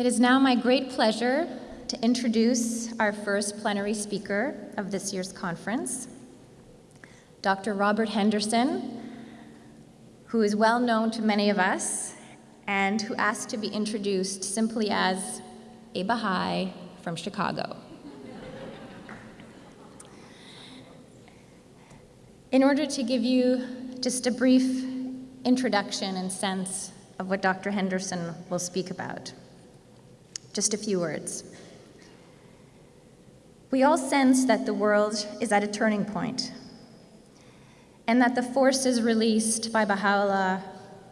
It is now my great pleasure to introduce our first plenary speaker of this year's conference, Dr. Robert Henderson, who is well known to many of us and who asked to be introduced simply as a Baha'i from Chicago. In order to give you just a brief introduction and sense of what Dr. Henderson will speak about, just a few words. We all sense that the world is at a turning point and that the forces released by Baha'u'llah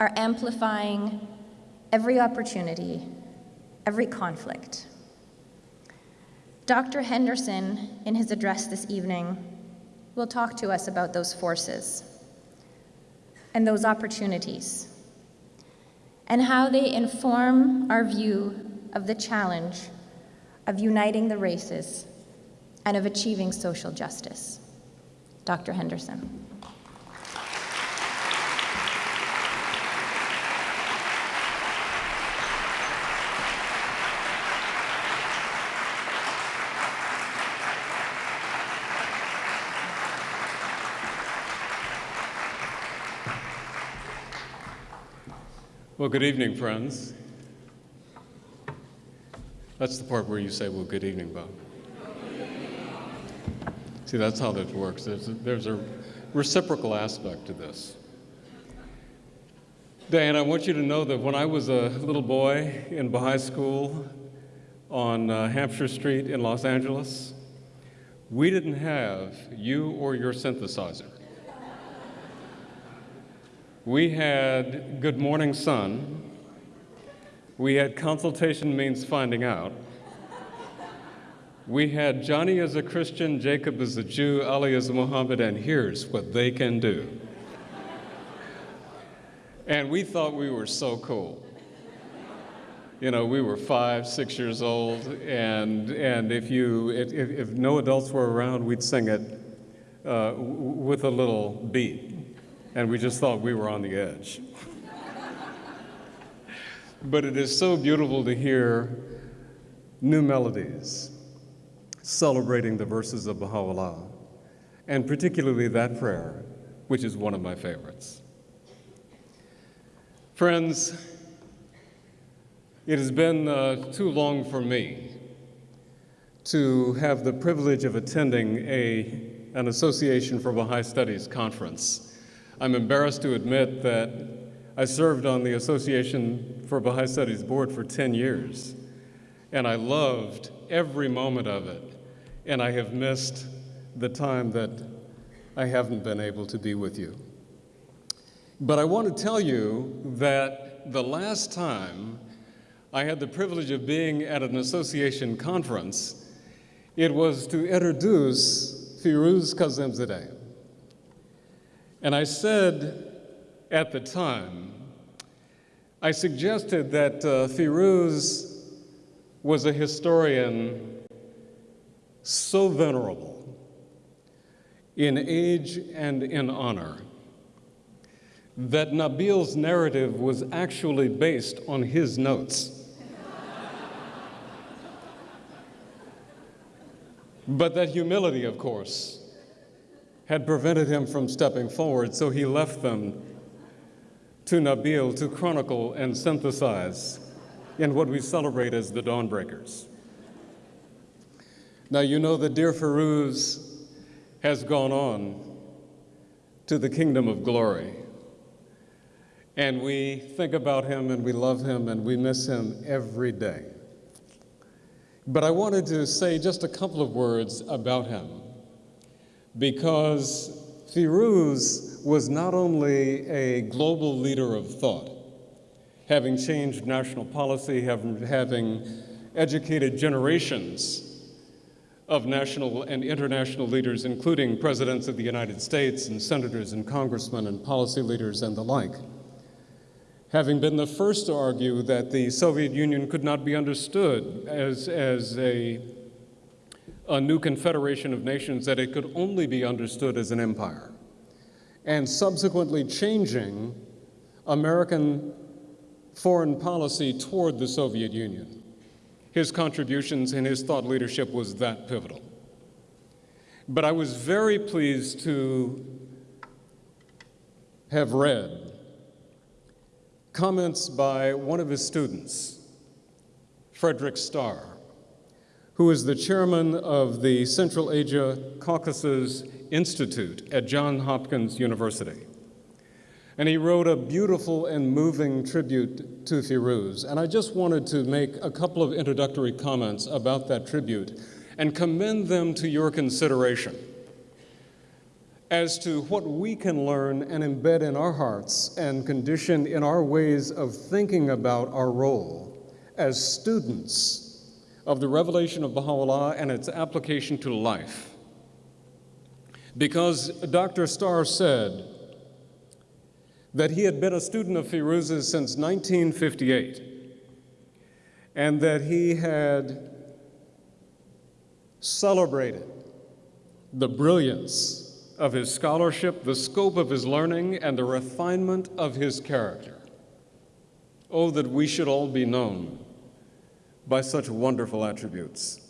are amplifying every opportunity, every conflict. Dr. Henderson, in his address this evening, will talk to us about those forces and those opportunities and how they inform our view of the challenge of uniting the races and of achieving social justice. Dr. Henderson. Well, good evening, friends. That's the part where you say, well, good evening, Bob. See, that's how this works. There's a, there's a reciprocal aspect to this. Dan, I want you to know that when I was a little boy in Baha'i school on uh, Hampshire Street in Los Angeles, we didn't have you or your synthesizer. We had Good Morning Sun. We had Consultation Means Finding Out. We had Johnny as a Christian, Jacob as a Jew, Ali as a Muhammad, and here's what they can do. and we thought we were so cool. You know, we were five, six years old, and, and if, you, if, if no adults were around, we'd sing it uh, with a little beat and we just thought we were on the edge. but it is so beautiful to hear new melodies celebrating the verses of Baha'u'llah, and particularly that prayer, which is one of my favorites. Friends, it has been uh, too long for me to have the privilege of attending a, an Association for Baha'i Studies conference I'm embarrassed to admit that I served on the Association for Baha'i Studies board for 10 years, and I loved every moment of it, and I have missed the time that I haven't been able to be with you. But I want to tell you that the last time I had the privilege of being at an association conference, it was to introduce Firuz Kazemzadeh. And I said at the time, I suggested that uh, Firuz was a historian so venerable in age and in honor that Nabil's narrative was actually based on his notes. but that humility, of course, had prevented him from stepping forward, so he left them to Nabil to chronicle and synthesize in what we celebrate as the Dawnbreakers. Now, you know that dear Firuz has gone on to the kingdom of glory. And we think about him and we love him and we miss him every day. But I wanted to say just a couple of words about him because Firuz was not only a global leader of thought, having changed national policy, having, educated generations of national and international leaders, including presidents of the United States and senators and congressmen and policy leaders and the like. Having been the first to argue that the Soviet Union could not be understood as, as a a new confederation of nations that it could only be understood as an empire, and subsequently changing American foreign policy toward the Soviet Union his contributions and his thought leadership was that pivotal. But I was very pleased to have read comments by one of his students, Frederick Starr, who is the chairman of the Central Asia Caucasus Institute at Johns Hopkins University. And he wrote a beautiful and moving tribute to Firuz. And I just wanted to make a couple of introductory comments about that tribute and commend them to your consideration as to what we can learn and embed in our hearts and condition in our ways of thinking about our role as students of the revelation of Baha'u'llah and its application to life. Because Dr. Starr said that he had been a student of Firuz's since 1958 and that he had celebrated the brilliance of his scholarship, the scope of his learning, and the refinement of his character. Oh, that we should all be known by such wonderful attributes.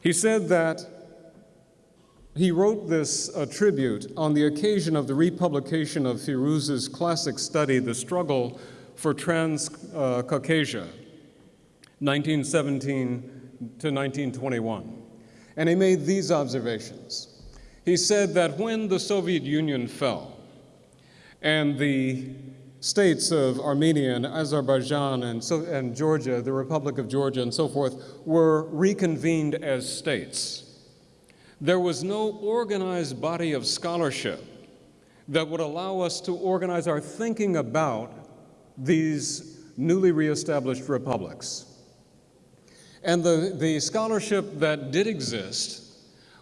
He said that he wrote this uh, tribute on the occasion of the republication of Firuz's classic study, The Struggle for Trans-Caucasia, 1917 to 1921. And he made these observations. He said that when the Soviet Union fell and the states of Armenia and Azerbaijan and, so, and Georgia, the Republic of Georgia and so forth, were reconvened as states, there was no organized body of scholarship that would allow us to organize our thinking about these newly reestablished republics. And the, the scholarship that did exist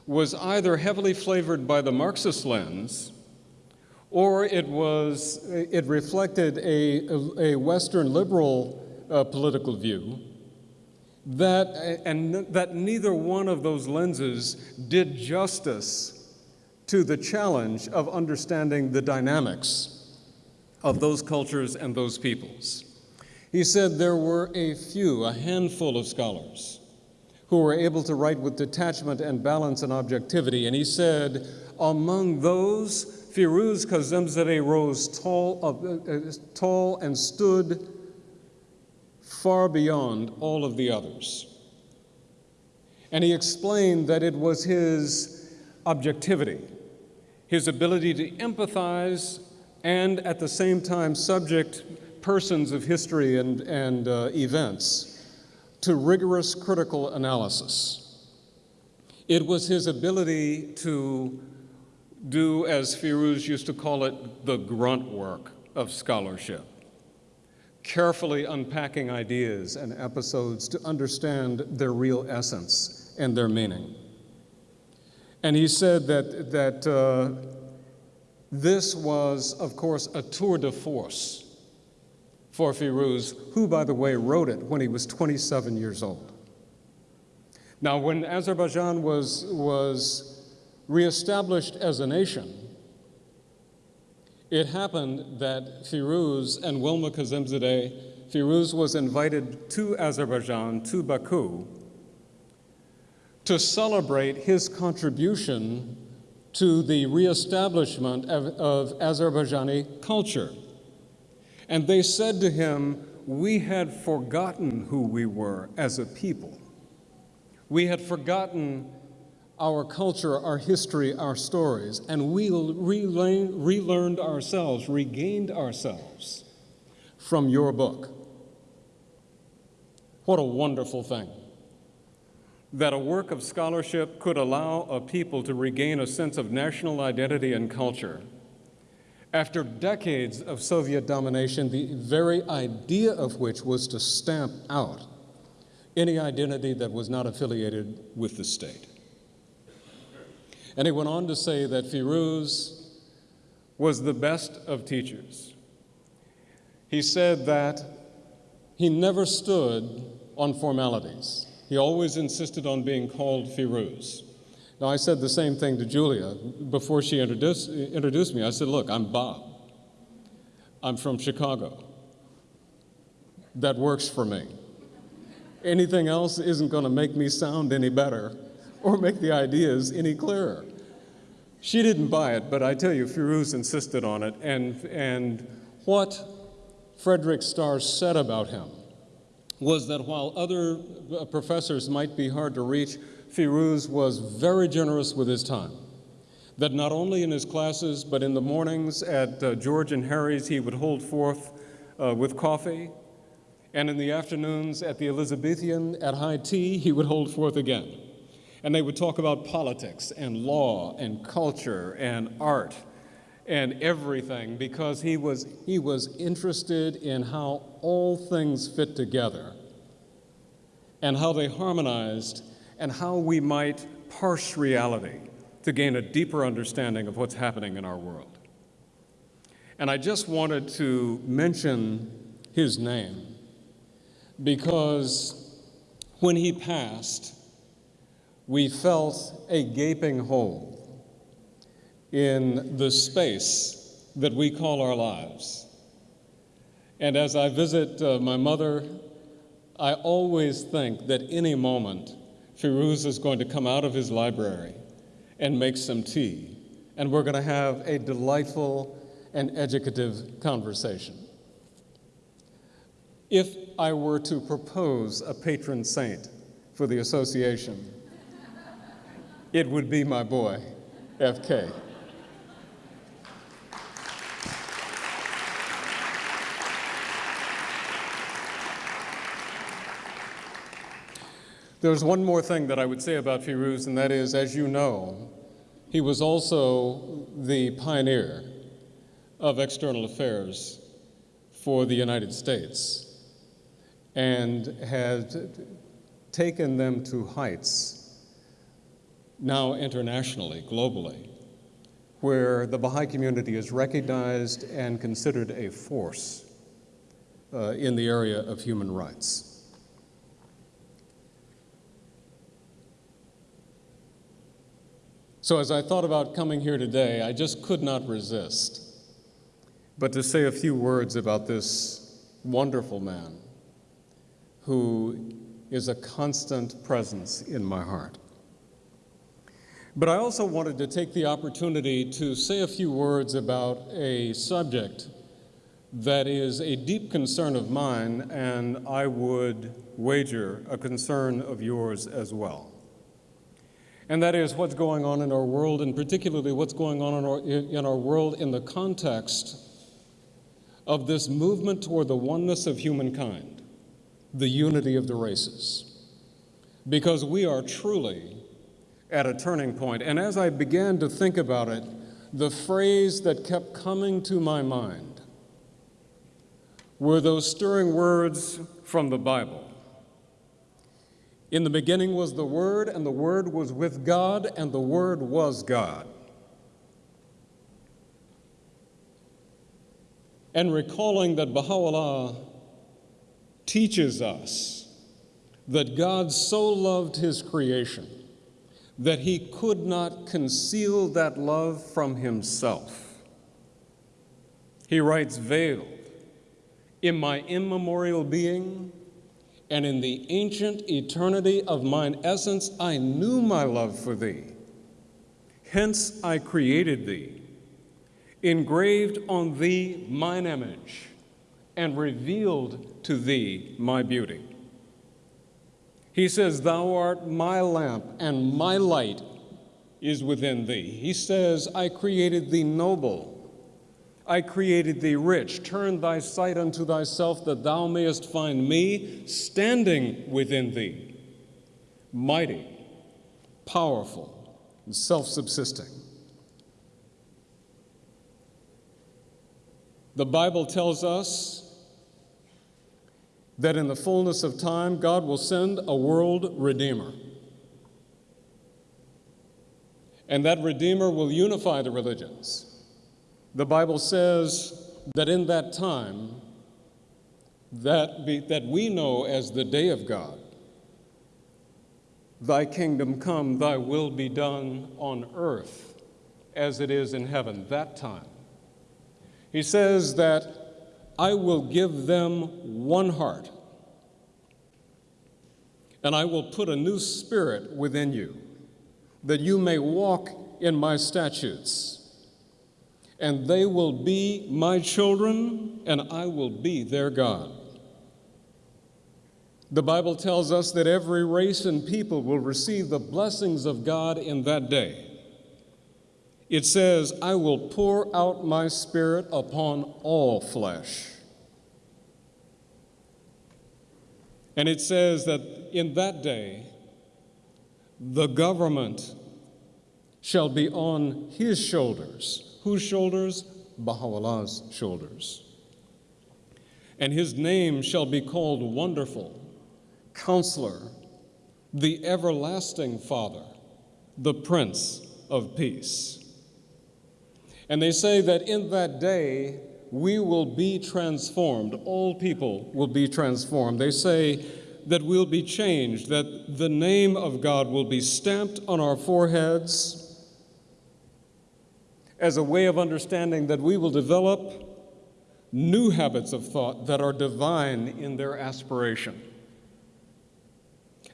was either heavily flavored by the Marxist lens or it was it reflected a, a Western liberal uh, political view that and that neither one of those lenses did justice to the challenge of understanding the dynamics of those cultures and those peoples. He said there were a few, a handful of scholars who were able to write with detachment and balance and objectivity. And he said, among those, Firuz Kazemzadeh rose tall, uh, uh, tall and stood far beyond all of the others. And he explained that it was his objectivity, his ability to empathize and at the same time subject persons of history and, and uh, events to rigorous critical analysis. It was his ability to do, as Firuz used to call it, the grunt work of scholarship, carefully unpacking ideas and episodes to understand their real essence and their meaning. And he said that, that uh, this was, of course, a tour de force for Firuz, who, by the way, wrote it when he was 27 years old. Now, when Azerbaijan was, was reestablished as a nation, it happened that Firuz and Wilma Kazemzadeh, Firuz was invited to Azerbaijan, to Baku, to celebrate his contribution to the reestablishment of, of Azerbaijani culture. And they said to him, We had forgotten who we were as a people. We had forgotten our culture, our history, our stories, and we relearned ourselves, regained ourselves from your book. What a wonderful thing that a work of scholarship could allow a people to regain a sense of national identity and culture after decades of Soviet domination, the very idea of which was to stamp out any identity that was not affiliated with the state. And he went on to say that Firuz was the best of teachers. He said that he never stood on formalities. He always insisted on being called Firuz. Now, I said the same thing to Julia before she introduced, introduced me. I said, Look, I'm Bob. I'm from Chicago. That works for me. Anything else isn't going to make me sound any better or make the ideas any clearer. She didn't buy it, but I tell you, Firuz insisted on it. And, and what Frederick Starr said about him was that while other professors might be hard to reach, Firuz was very generous with his time. That not only in his classes, but in the mornings at uh, George and Harry's, he would hold forth uh, with coffee, and in the afternoons at the Elizabethan at high tea, he would hold forth again. And they would talk about politics and law and culture and art and everything because he was, he was interested in how all things fit together and how they harmonized and how we might parse reality to gain a deeper understanding of what's happening in our world. And I just wanted to mention his name because when he passed, we felt a gaping hole in the space that we call our lives. And as I visit uh, my mother, I always think that any moment Firuz is going to come out of his library and make some tea, and we're going to have a delightful and educative conversation. If I were to propose a patron saint for the association, it would be my boy, FK. There's one more thing that I would say about Firuz, and that is, as you know, he was also the pioneer of external affairs for the United States and had taken them to heights now internationally, globally, where the Baha'i community is recognized and considered a force uh, in the area of human rights. So, as I thought about coming here today, I just could not resist but to say a few words about this wonderful man who is a constant presence in my heart. But I also wanted to take the opportunity to say a few words about a subject that is a deep concern of mine, and I would wager a concern of yours as well. And that is what's going on in our world, and particularly what's going on in our, in our world in the context of this movement toward the oneness of humankind, the unity of the races. Because we are truly at a turning point. And as I began to think about it, the phrase that kept coming to my mind were those stirring words from the Bible. In the beginning was the Word, and the Word was with God, and the Word was God. and recalling that Baha'u'llah teaches us that God so loved his creation that he could not conceal that love from himself. He writes, Veiled in my immemorial being and in the ancient eternity of mine essence, I knew my love for thee. Hence I created thee engraved on thee mine image, and revealed to thee my beauty. He says, Thou art my lamp, and my light is within thee. He says, I created thee noble. I created thee rich. Turn thy sight unto thyself, that thou mayest find me standing within thee, mighty, powerful, and self subsisting. The Bible tells us that in the fullness of time, God will send a world redeemer. And that redeemer will unify the religions. The Bible says that in that time, that, be, that we know as the day of God, Thy kingdom come, Thy will be done on earth as it is in heaven, that time. He says that I will give them one heart And I will put a new spirit within you, that you may walk in my statutes. And they will be my children, and I will be their God. The Bible tells us that every race and people will receive the blessings of God in that day. It says, I will pour out my spirit upon all flesh. And it says that in that day, the government shall be on his shoulders. Whose shoulders? Baha'u'llah's shoulders. And his name shall be called Wonderful, Counselor, the Everlasting Father, the Prince of Peace. And they say that in that day, we will be transformed. All people will be transformed. They say that we'll be changed, that the name of God will be stamped on our foreheads as a way of understanding that we will develop new habits of thought that are divine in their aspiration,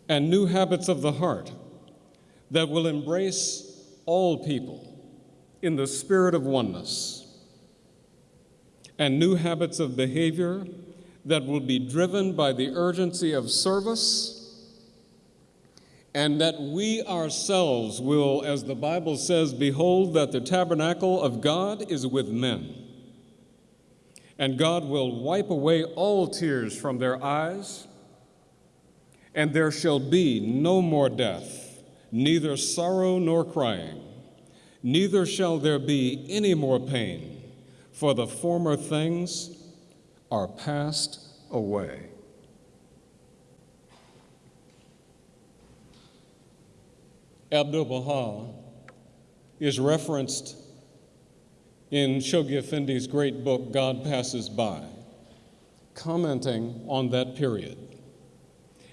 and new habits of the heart that will embrace all people in the spirit of oneness. And new habits of behavior that will be driven by the urgency of service, and that we ourselves will, as the Bible says, behold that the tabernacle of God is with men. And God will wipe away all tears from their eyes, and there shall be no more death, neither sorrow nor crying neither shall there be any more pain, for the former things are passed away. Abdul Baha is referenced in Shoghi Effendi's great book, God Passes By, commenting on that period.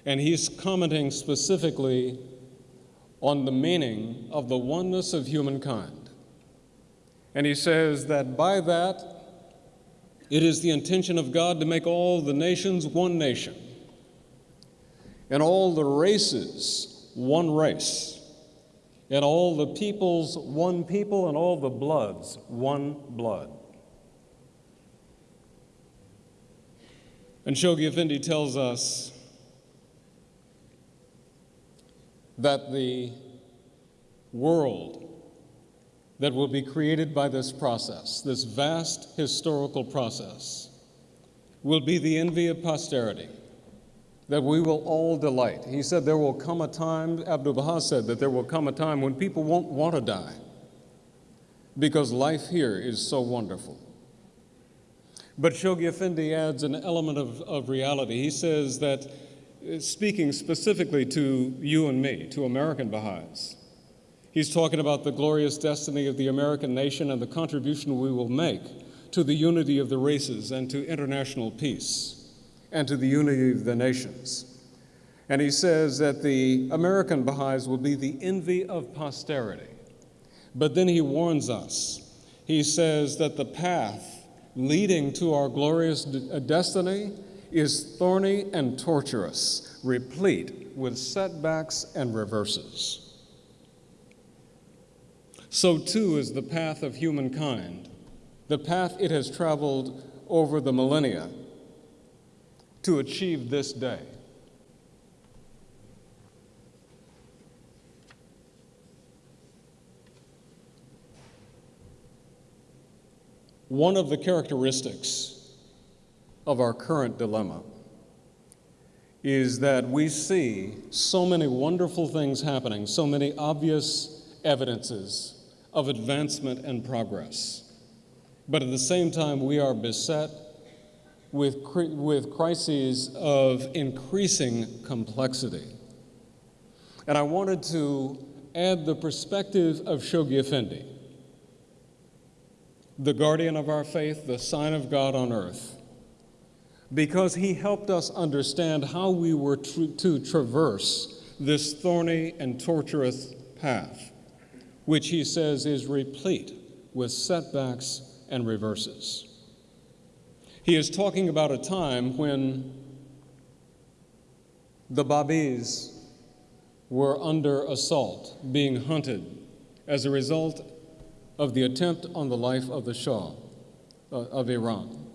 And he's commenting specifically on the meaning of the oneness of humankind. And he says that by that, it is the intention of God to make all the nations one nation, and all the races one race, and all the peoples one people, and all the bloods one blood. And Shoghi Effendi tells us that the world that will be created by this process, this vast historical process, will be the envy of posterity, that we will all delight. He said there will come a time, Abdu'l Baha said that there will come a time when people won't want to die because life here is so wonderful. But Shoghi Effendi adds an element of, of reality. He says that uh, speaking specifically to you and me, to American Baha'is. He's talking about the glorious destiny of the American nation and the contribution we will make to the unity of the races and to international peace and to the unity of the nations. And he says that the American Baha'is will be the envy of posterity. But then he warns us. He says that the path leading to our glorious uh, destiny is thorny and tortuous, replete with setbacks and reverses. So too is the path of humankind, the path it has traveled over the millennia to achieve this day. One of the characteristics of our current dilemma is that we see so many wonderful things happening, so many obvious evidences of advancement and progress. But at the same time, we are beset with, with crises of increasing complexity. And I wanted to add the perspective of Shoghi Effendi, the guardian of our faith, the sign of God on earth because he helped us understand how we were to traverse this thorny and tortuous path, which he says is replete with setbacks and reverses. He is talking about a time when the Babis were under assault, being hunted as a result of the attempt on the life of the Shah uh, of Iran.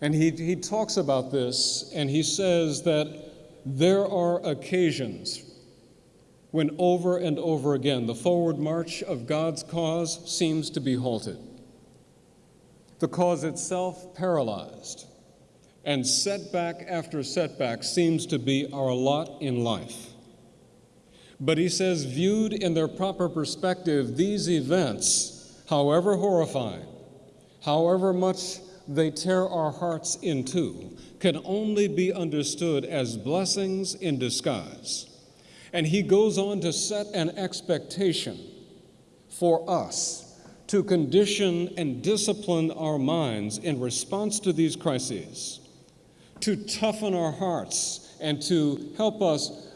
And he, he talks about this and he says that there are occasions when over and over again the forward march of God's cause seems to be halted, the cause itself paralyzed, and setback after setback seems to be our lot in life. But he says, viewed in their proper perspective, these events, however horrifying, however much they tear our hearts in two, can only be understood as blessings in disguise. And he goes on to set an expectation for us to condition and discipline our minds in response to these crises, to toughen our hearts, and to help us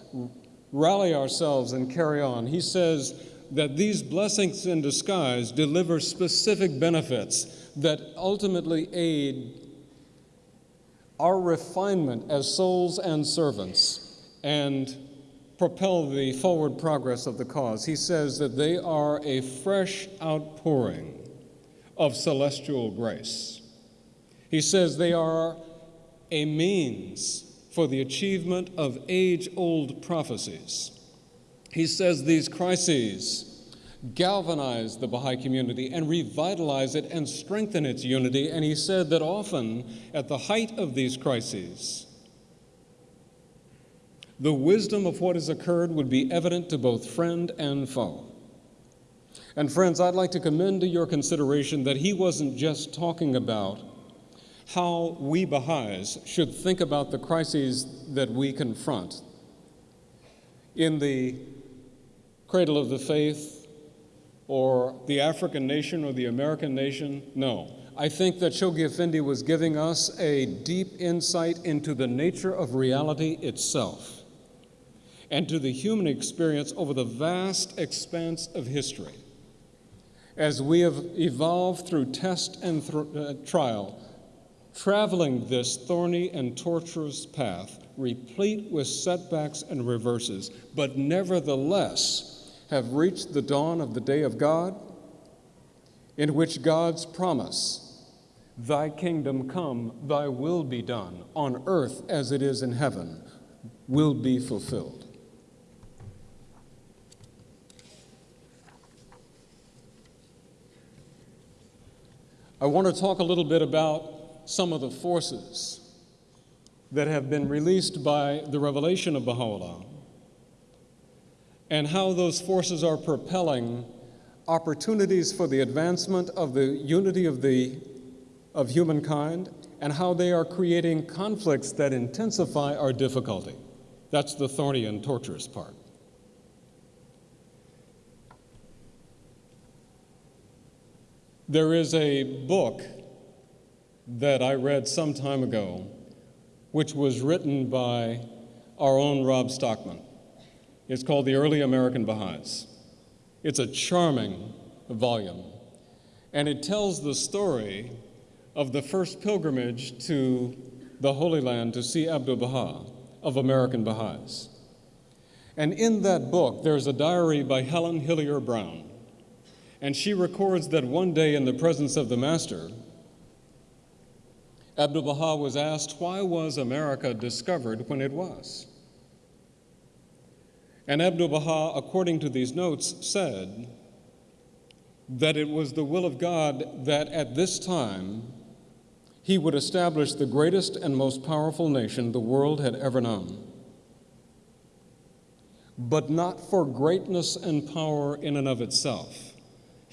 rally ourselves and carry on. He says that these blessings in disguise deliver specific benefits that ultimately aid our refinement as souls and servants and propel the forward progress of the cause. He says that they are a fresh outpouring of celestial grace. He says they are a means for the achievement of age old prophecies. He says these crises galvanize the Baha'i community and revitalize it and strengthen its unity. And he said that often, at the height of these crises, the wisdom of what has occurred would be evident to both friend and foe. And friends, I'd like to commend to your consideration that he wasn't just talking about how we Baha'is should think about the crises that we confront. In the cradle of the faith, or the African nation, or the American nation, no. I think that Shoghi Effendi was giving us a deep insight into the nature of reality itself and to the human experience over the vast expanse of history. As we have evolved through test and th uh, trial, traveling this thorny and tortuous path, replete with setbacks and reverses, but nevertheless have reached the dawn of the day of God, in which God's promise, Thy kingdom come, Thy will be done, on earth as it is in heaven, will be fulfilled. I want to talk a little bit about some of the forces that have been released by the revelation of Baha'u'llah and how those forces are propelling opportunities for the advancement of the unity of, the, of humankind and how they are creating conflicts that intensify our difficulty. That's the thorny and torturous part. There is a book that I read some time ago, which was written by our own Rob Stockman. It's called The Early American Baha'is. It's a charming volume, and it tells the story of the first pilgrimage to the Holy Land to see Abdu'l Baha of American Baha'is. And in that book, there's a diary by Helen Hillyer Brown. And she records that one day in the presence of the Master, Abdu'l Baha was asked, why was America discovered when it was? And Abdu'l Baha, according to these notes, said that it was the will of God that at this time he would establish the greatest and most powerful nation the world had ever known. But not for greatness and power in and of itself.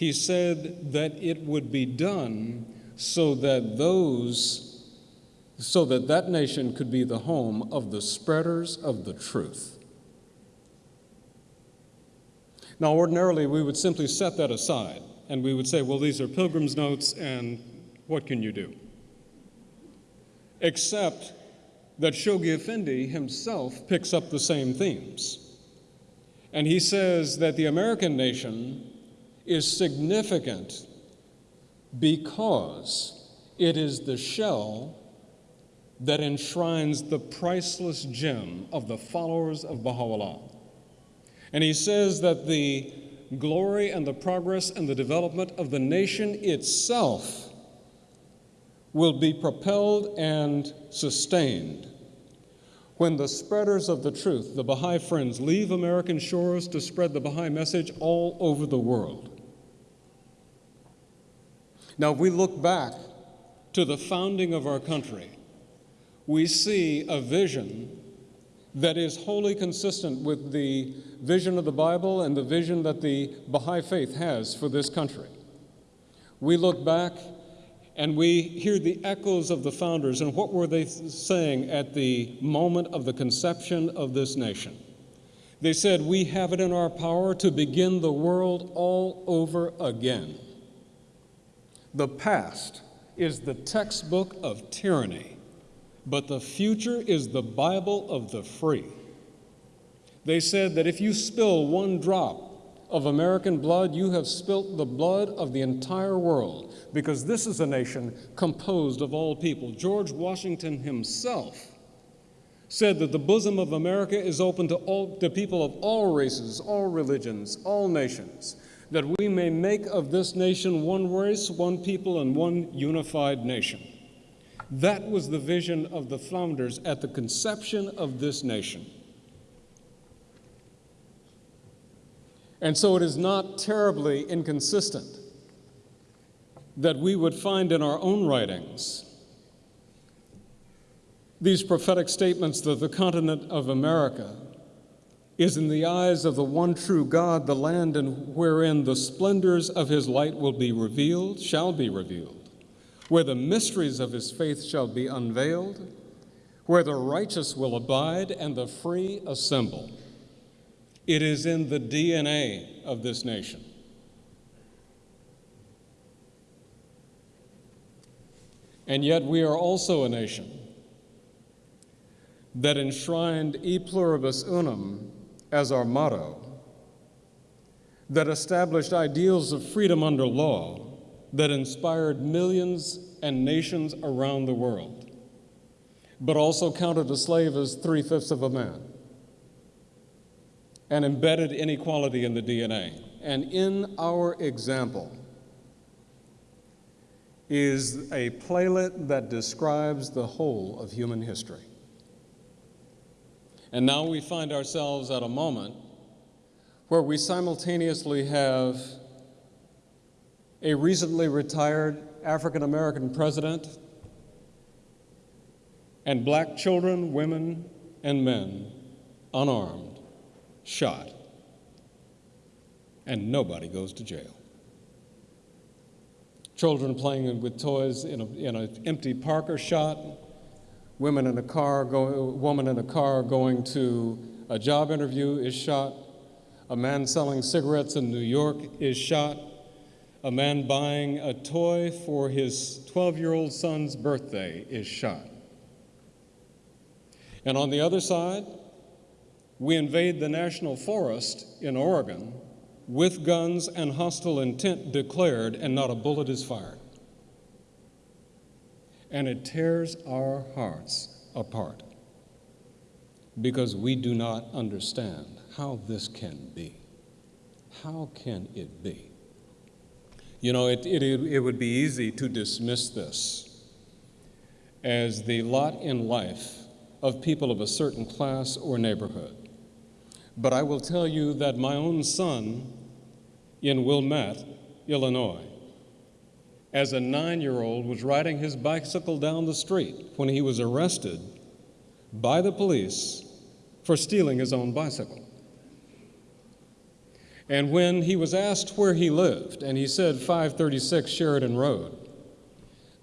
He said that it would be done so that those so that that nation could be the home of the spreaders of the truth. Now, ordinarily, we would simply set that aside and we would say, well, these are pilgrim's notes, and what can you do? Except that Shoghi Effendi himself picks up the same themes. And he says that the American nation is significant because it is the shell that enshrines the priceless gem of the followers of Baha'u'llah. And he says that the glory and the progress and the development of the nation itself will be propelled and sustained when the spreaders of the truth, the Baha'i Friends, leave American shores to spread the Baha'i message all over the world. Now, if we look back to the founding of our country, we see a vision that is wholly consistent with the vision of the Bible and the vision that the Baha'i faith has for this country. We look back and we hear the echoes of the founders and what were they saying at the moment of the conception of this nation. They said, We have it in our power to begin the world all over again. The past is the textbook of tyranny, but the future is the Bible of the free. They said that if you spill one drop of American blood, you have spilt the blood of the entire world, because this is a nation composed of all people. George Washington himself said that the bosom of America is open to, all, to people of all races, all religions, all nations, that we may make of this nation one race, one people, and one unified nation. That was the vision of the founders at the conception of this nation. And so it is not terribly inconsistent that we would find in our own writings these prophetic statements that the continent of America is in the eyes of the one true God, the land in wherein the splendors of his light will be revealed, shall be revealed, where the mysteries of his faith shall be unveiled, where the righteous will abide and the free assemble. It is in the DNA of this nation. And yet, we are also a nation that enshrined E pluribus unum as our motto, that established ideals of freedom under law that inspired millions and nations around the world, but also counted a slave as three fifths of a man and embedded inequality in the DNA. And in our example is a playlet that describes the whole of human history. And now we find ourselves at a moment where we simultaneously have a recently retired African American president and black children, women, and men unarmed shot, and nobody goes to jail. Children playing with toys in, in an empty park are shot. Women in a car, go, woman in a car going to a job interview is shot. A man selling cigarettes in New York is shot. A man buying a toy for his 12 year old son's birthday is shot. And on the other side, we invade the national forest in Oregon with guns and hostile intent declared, and not a bullet is fired. And it tears our hearts apart because we do not understand how this can be. How can it be? You know, it, it, it would be easy to dismiss this as the lot in life of people of a certain class or neighborhood. But I will tell you that my own son in Wilmette, Illinois, as a nine year old, was riding his bicycle down the street when he was arrested by the police for stealing his own bicycle. And when he was asked where he lived, and he said 536 Sheridan Road,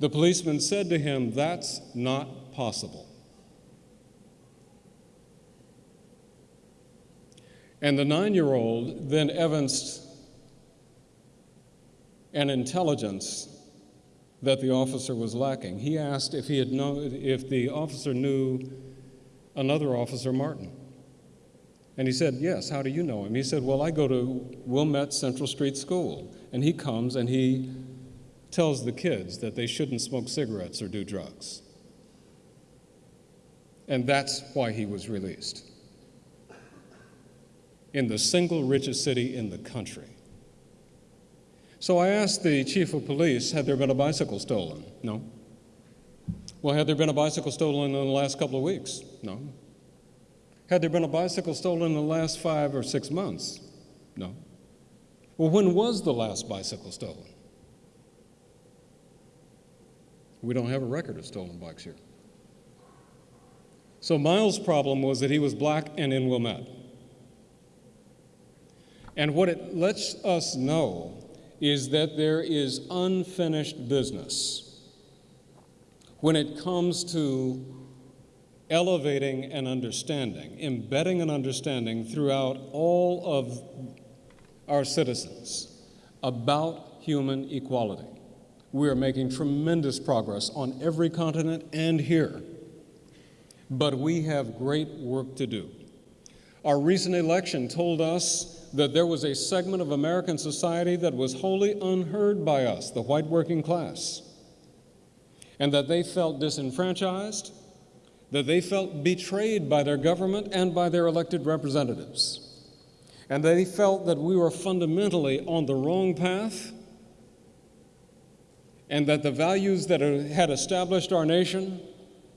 the policeman said to him, That's not possible. And the nine year old then evinced an intelligence that the officer was lacking. He asked if, he had known, if the officer knew another officer, Martin. And he said, Yes, how do you know him? He said, Well, I go to Wilmette Central Street School. And he comes and he tells the kids that they shouldn't smoke cigarettes or do drugs. And that's why he was released. In the single richest city in the country. So I asked the chief of police, had there been a bicycle stolen? No. Well, had there been a bicycle stolen in the last couple of weeks? No. Had there been a bicycle stolen in the last five or six months? No. Well, when was the last bicycle stolen? We don't have a record of stolen bikes here. So Miles' problem was that he was black and in Wilmette. And what it lets us know is that there is unfinished business when it comes to elevating an understanding, embedding an understanding throughout all of our citizens about human equality. We are making tremendous progress on every continent and here, but we have great work to do. Our recent election told us that there was a segment of American society that was wholly unheard by us, the white working class, and that they felt disenfranchised, that they felt betrayed by their government and by their elected representatives, and they felt that we were fundamentally on the wrong path, and that the values that had established our nation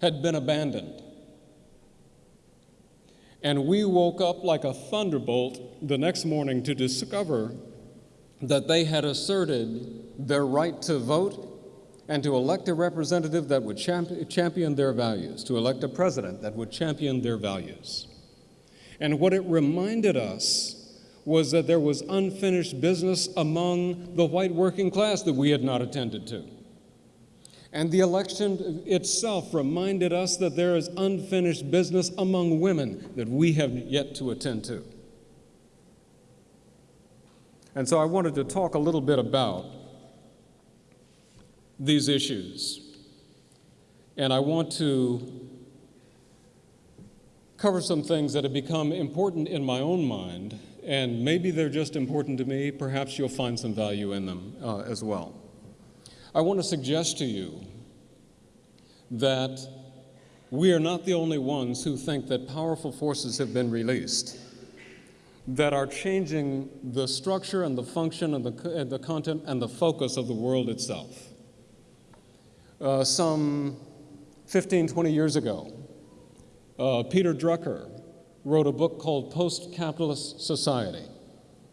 had been abandoned. And we woke up like a thunderbolt the next morning to discover that they had asserted their right to vote and to elect a representative that would champion their values, to elect a president that would champion their values. And what it reminded us was that there was unfinished business among the white working class that we had not attended to. And the election itself reminded us that there is unfinished business among women that we have yet to attend to. And so I wanted to talk a little bit about these issues. And I want to cover some things that have become important in my own mind, and maybe they're just important to me. Perhaps you'll find some value in them uh, as well. I want to suggest to you that we are not the only ones who think that powerful forces have been released that are changing the structure and the function and the, and the content and the focus of the world itself. Uh, some 15, 20 years ago, uh, Peter Drucker wrote a book called Post Capitalist Society.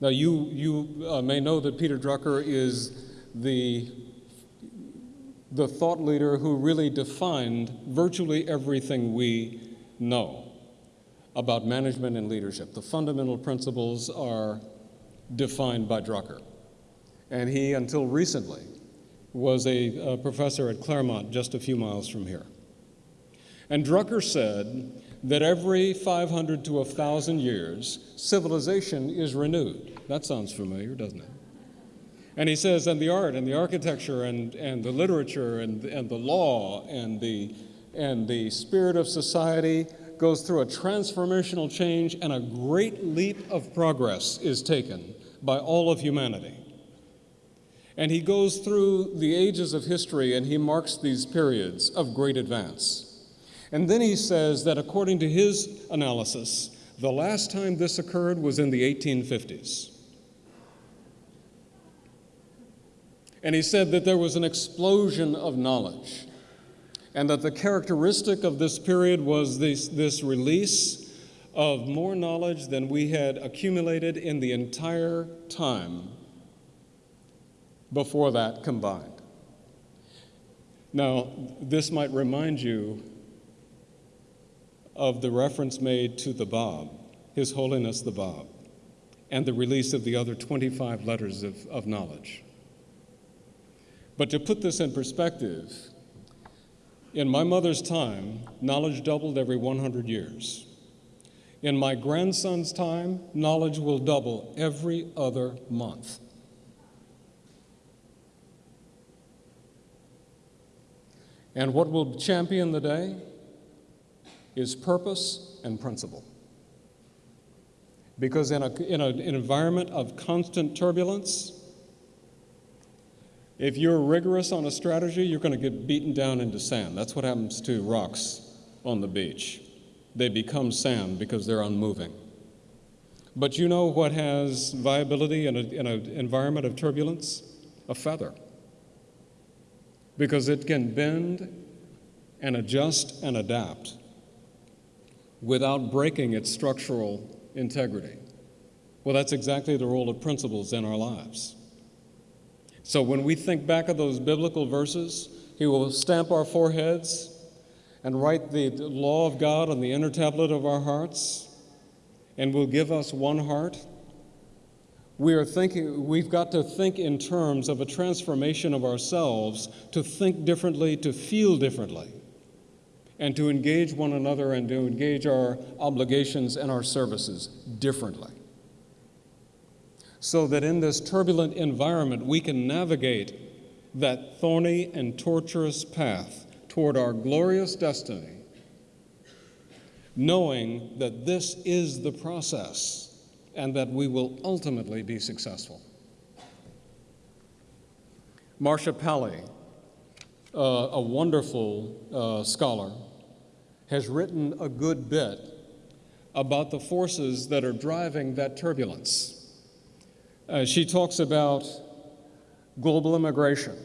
Now, you, you uh, may know that Peter Drucker is the the thought leader who really defined virtually everything we know about management and leadership. The fundamental principles are defined by Drucker. And he, until recently, was a, a professor at Claremont just a few miles from here. And Drucker said that every 500 to 1,000 years, civilization is renewed. That sounds familiar, doesn't it? And he says, and the art and the architecture and, and the literature and, and the law and the, and the spirit of society goes through a transformational change and a great leap of progress is taken by all of humanity. And he goes through the ages of history and he marks these periods of great advance. And then he says that according to his analysis, the last time this occurred was in the 1850s. And he said that there was an explosion of knowledge, and that the characteristic of this period was this, this release of more knowledge than we had accumulated in the entire time before that combined. Now, this might remind you of the reference made to the Bab, His Holiness the Bab, and the release of the other 25 letters of, of knowledge. But to put this in perspective, in my mother's time, knowledge doubled every 100 years. In my grandson's time, knowledge will double every other month. And what will champion the day is purpose and principle. Because in, a, in a, an environment of constant turbulence, if you're rigorous on a strategy, you're going to get beaten down into sand. That's what happens to rocks on the beach. they become sand because they're unmoving. But you know what has viability in, a, in an environment of turbulence? A feather. Because it can bend and adjust and adapt without breaking its structural integrity. Well, that's exactly the role of principles in our lives. So when we think back of those biblical verses, He will stamp our foreheads and write the law of God on the inner tablet of our hearts and will give us one heart. We are thinking, we've got to think in terms of a transformation of ourselves to think differently, to feel differently, and to engage one another and to engage our obligations and our services differently. So that in this turbulent environment, we can navigate that thorny and tortuous path toward our glorious destiny, knowing that this is the process and that we will ultimately be successful. Marcia Pally, uh, a wonderful uh, scholar, has written a good bit about the forces that are driving that turbulence. Uh, she talks about global immigration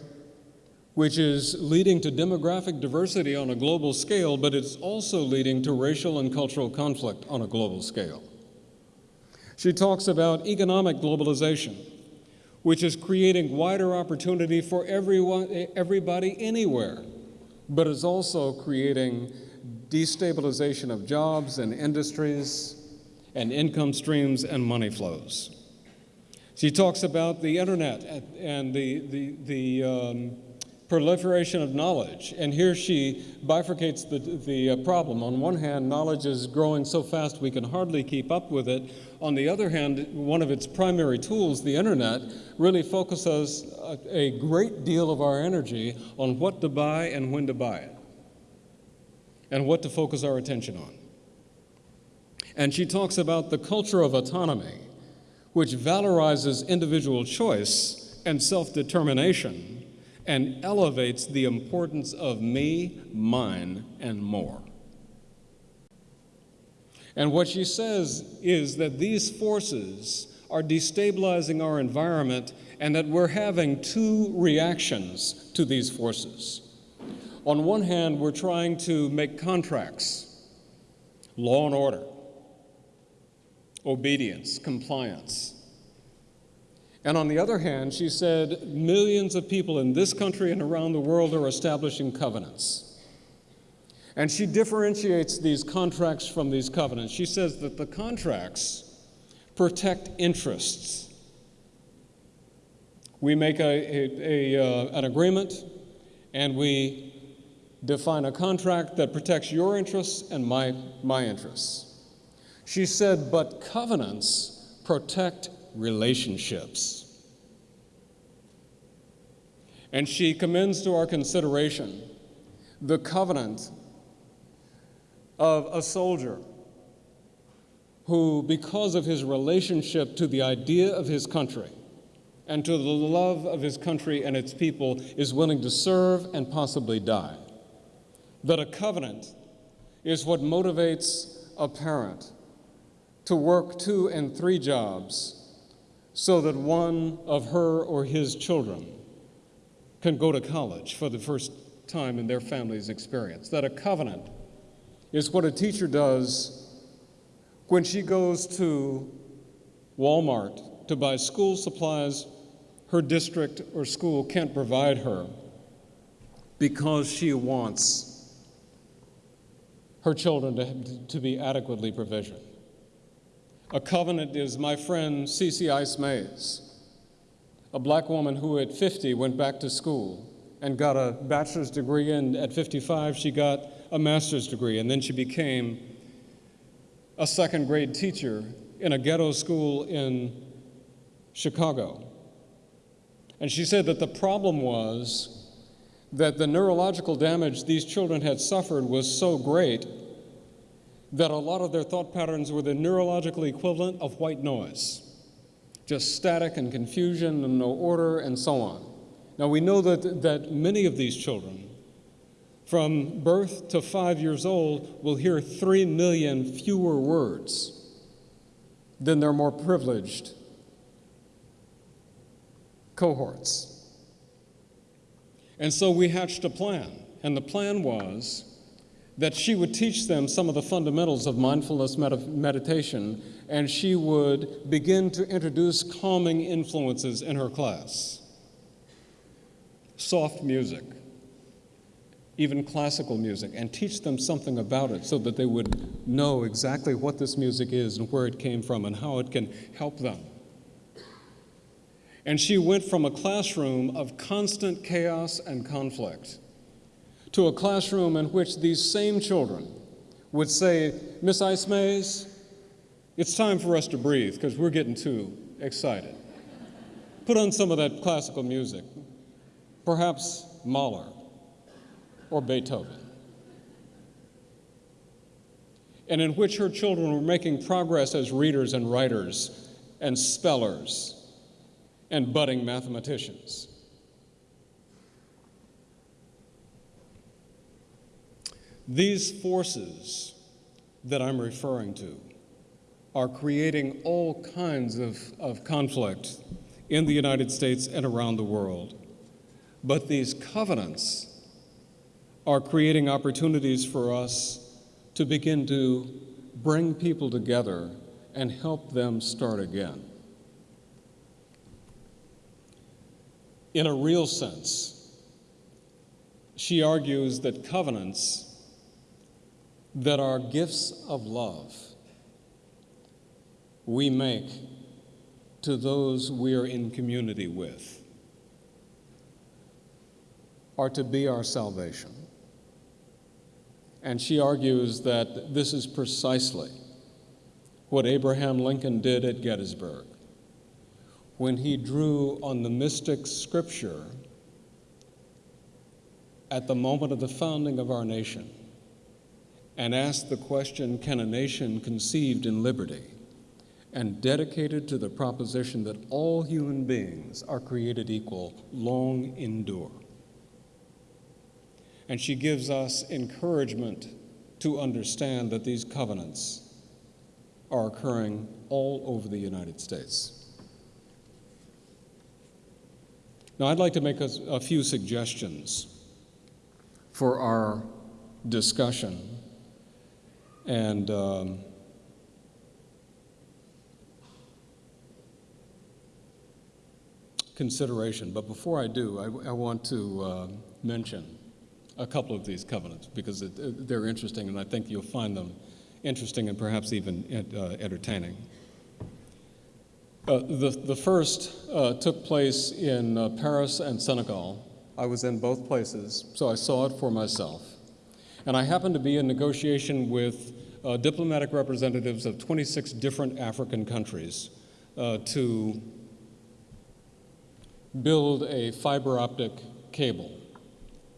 which is leading to demographic diversity on a global scale, but it's also leading to racial and cultural conflict on a global scale. She talks about economic globalization, which is creating wider opportunity for everyone, everybody anywhere, but is also creating destabilization of jobs and industries and income streams and money flows. She talks about the internet and the, the, the um, proliferation of knowledge. And here she bifurcates the, the uh, problem. On one hand, knowledge is growing so fast we can hardly keep up with it. On the other hand, one of its primary tools, the internet, really focuses a, a great deal of our energy on what to buy and when to buy it, and what to focus our attention on. And she talks about the culture of autonomy, which valorizes individual choice and self determination and elevates the importance of me, mine, and more. And what she says is that these forces are destabilizing our environment and that we're having two reactions to these forces. On one hand, we're trying to make contracts, law and order, obedience, compliance. And on the other hand, she said millions of people in this country and around the world are establishing covenants. And she differentiates these contracts from these covenants. She says that the contracts protect interests. We make a, a, a uh, an agreement and we define a contract that protects your interests and my, my interests. She said, but covenants protect relationships. And she commends to our consideration the covenant of a soldier who, because of his relationship to the idea of his country and to the love of his country and its people, is willing to serve and possibly die. That a covenant is what motivates a parent to work two and three jobs so that one of her or his children can go to college for the first time in their family's experience. That a covenant is what a teacher does when she goes to Walmart to buy school supplies her district or school can't provide her because she wants her children to, to be adequately provisioned. A covenant is my friend Cece Ice Mays, a black woman who at 50 went back to school and got a bachelor's degree, and at 55 she got a master's degree, and then she became a second grade teacher in a ghetto school in Chicago. And she said that the problem was that the neurological damage these children had suffered was so great that a lot of their thought patterns were the neurological equivalent of white noise just static and confusion and no order and so on. Now we know that, that many of these children from birth to five years old will hear three million fewer words than their more privileged cohorts. And so we hatched a plan, and the plan was that she would teach them some of the fundamentals of mindfulness med- meditation, and she would begin to introduce calming influences in her class. Soft music, even classical music, and teach them something about it so that they would know exactly what this music is and where it came from and how it can help them. And she went from a classroom of constant chaos and conflict to a classroom in which these same children would say, Miss Ice Mays, it's time for us to breathe because we're getting too excited. Put on some of that classical music, perhaps Mahler or Beethoven. And in which her children were making progress as readers and writers and spellers and budding mathematicians. These forces that I'm referring to are creating all kinds of, of conflict in the United States and around the world. But these covenants are creating opportunities for us to begin to bring people together and help them start again. In a real sense, she argues that covenants that are gifts of love we make to those we are in community with are to be our salvation. And she argues that this is precisely what Abraham Lincoln did at Gettysburg when he drew on the mystic scripture at the moment of the founding of our nation and asked the question Can a nation conceived in liberty? and dedicated to the proposition that all human beings are created equal, long endure. And she gives us encouragement to understand that these covenants are occurring all over the United States. Now, I'd like to make a, a few suggestions for our discussion and um, consideration. But before I do, I, I want to uh, mention a couple of these covenants because it, it, they're interesting, and I think you'll find them interesting and perhaps even uh, entertaining. Uh, the, the first uh, took place in uh, Paris and Senegal. I was in both places, so I saw it for myself. And I happened to be in negotiation with uh, diplomatic representatives of 26 different African countries uh, to build a fiber optic cable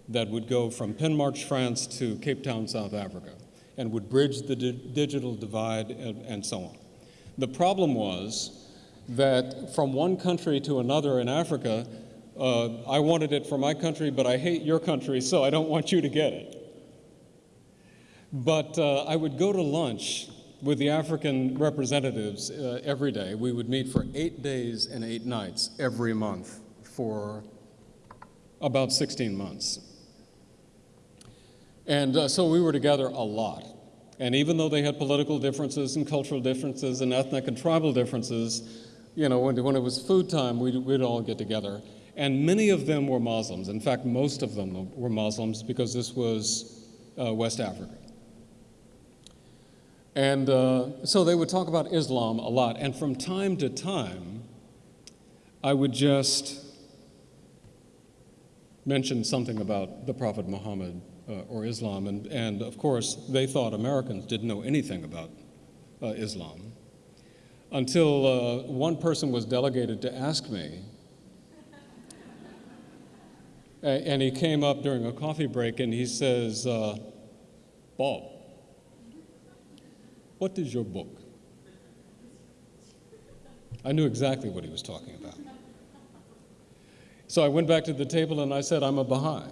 that would go from Penmarch, France to Cape Town, South Africa, and would bridge the di digital divide and, and so on. The problem was that from one country to another in Africa, uh, I wanted it for my country, but I hate your country, so I don't want you to get it. But uh, I would go to lunch with the African representatives uh, every day. We would meet for eight days and eight nights every month for about 16 months. And uh, so we were together a lot. And even though they had political differences and cultural differences and ethnic and tribal differences, you know, when, when it was food time, we'd, we'd all get together. And many of them were Muslims. In fact, most of them were Muslims because this was uh, West Africa. And uh, so they would talk about Islam a lot. And from time to time, I would just mention something about the Prophet Muhammad uh, or Islam. And, and of course, they thought Americans didn't know anything about uh, Islam until uh, one person was delegated to ask me. and he came up during a coffee break and he says, uh, Bob, what is your book? I knew exactly what he was talking about. So I went back to the table and I said, I'm a Baha'i.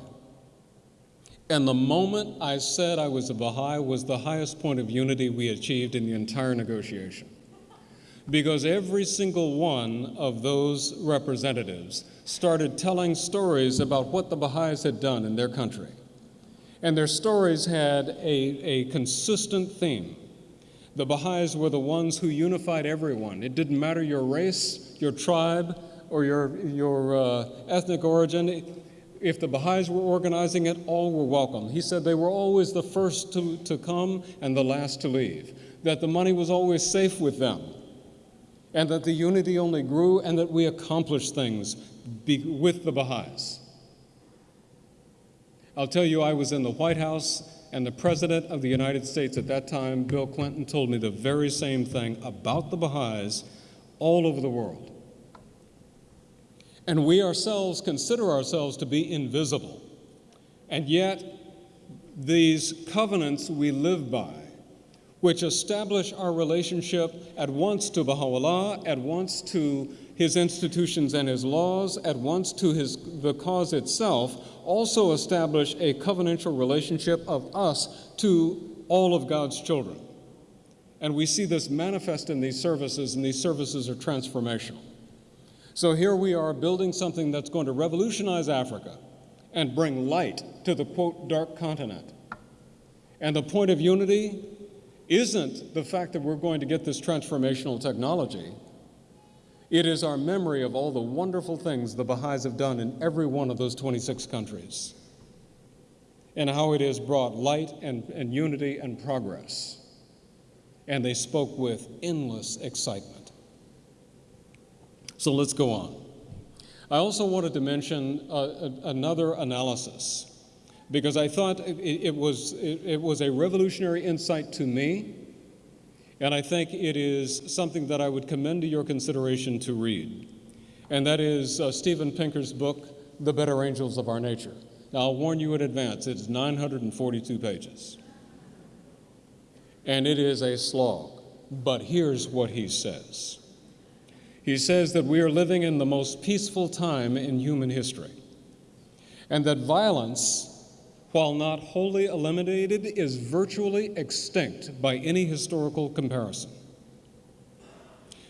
And the moment I said I was a Baha'i was the highest point of unity we achieved in the entire negotiation. Because every single one of those representatives started telling stories about what the Baha'is had done in their country. And their stories had a, a consistent theme. The Baha'is were the ones who unified everyone. It didn't matter your race, your tribe, or your, your uh, ethnic origin. If the Baha'is were organizing it, all were welcome. He said they were always the first to, to come and the last to leave, that the money was always safe with them, and that the unity only grew and that we accomplished things be, with the Baha'is. I'll tell you, I was in the White House, and the President of the United States at that time, Bill Clinton, told me the very same thing about the Baha'is all over the world. And we ourselves consider ourselves to be invisible. And yet, these covenants we live by, which establish our relationship at once to Baha'u'llah, at once to his institutions and his laws, at once to his, the cause itself, also establish a covenantal relationship of us to all of God's children. And we see this manifest in these services, and these services are transformational. So here we are building something that's going to revolutionize Africa and bring light to the quote, dark continent. And the point of unity isn't the fact that we're going to get this transformational technology. It is our memory of all the wonderful things the Baha'is have done in every one of those 26 countries and how it has brought light and, and unity and progress. And they spoke with endless excitement. So let's go on. I also wanted to mention uh, another analysis because I thought it, it was, it, it was a revolutionary insight to me and I think it is something that I would commend to your consideration to read. And that is uh, Steven Pinker's book, The Better Angels of Our Nature. Now, I'll warn you in advance, it's 942 pages. And it is a slog. But here's what he says He says that we are living in the most peaceful time in human history, and that violence while not wholly eliminated, is virtually extinct by any historical comparison.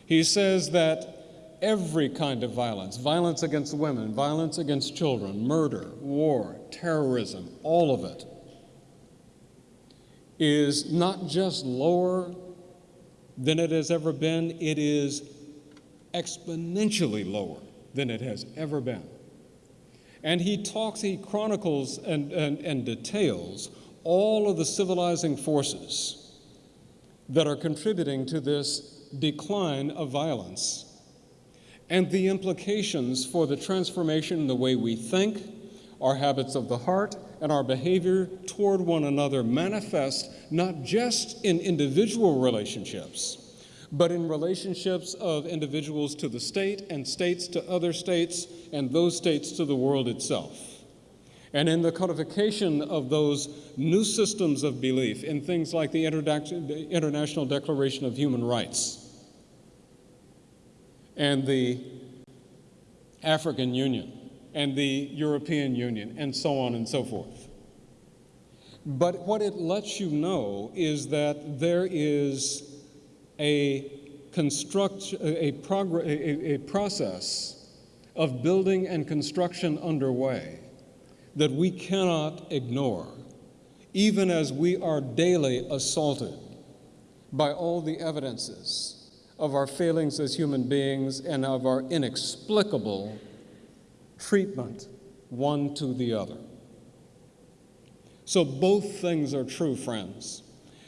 He says that every kind of violence, violence against women, violence against children, murder, war, terrorism, all of it, is not just lower than it has ever been, it is exponentially lower than it has ever been. And he talks, he chronicles and, and, and details all of the civilizing forces that are contributing to this decline of violence and the implications for the transformation in the way we think, our habits of the heart, and our behavior toward one another manifest not just in individual relationships but in relationships of individuals to the state and states to other states and those states to the world itself. And in the codification of those new systems of belief in things like the International Declaration of Human Rights and the African Union and the European Union and so on and so forth. But what it lets you know is that there is a construct a, a, a process of building and construction underway that we cannot ignore, even as we are daily assaulted by all the evidences of our failings as human beings and of our inexplicable treatment one to the other. So, both things are true, friends.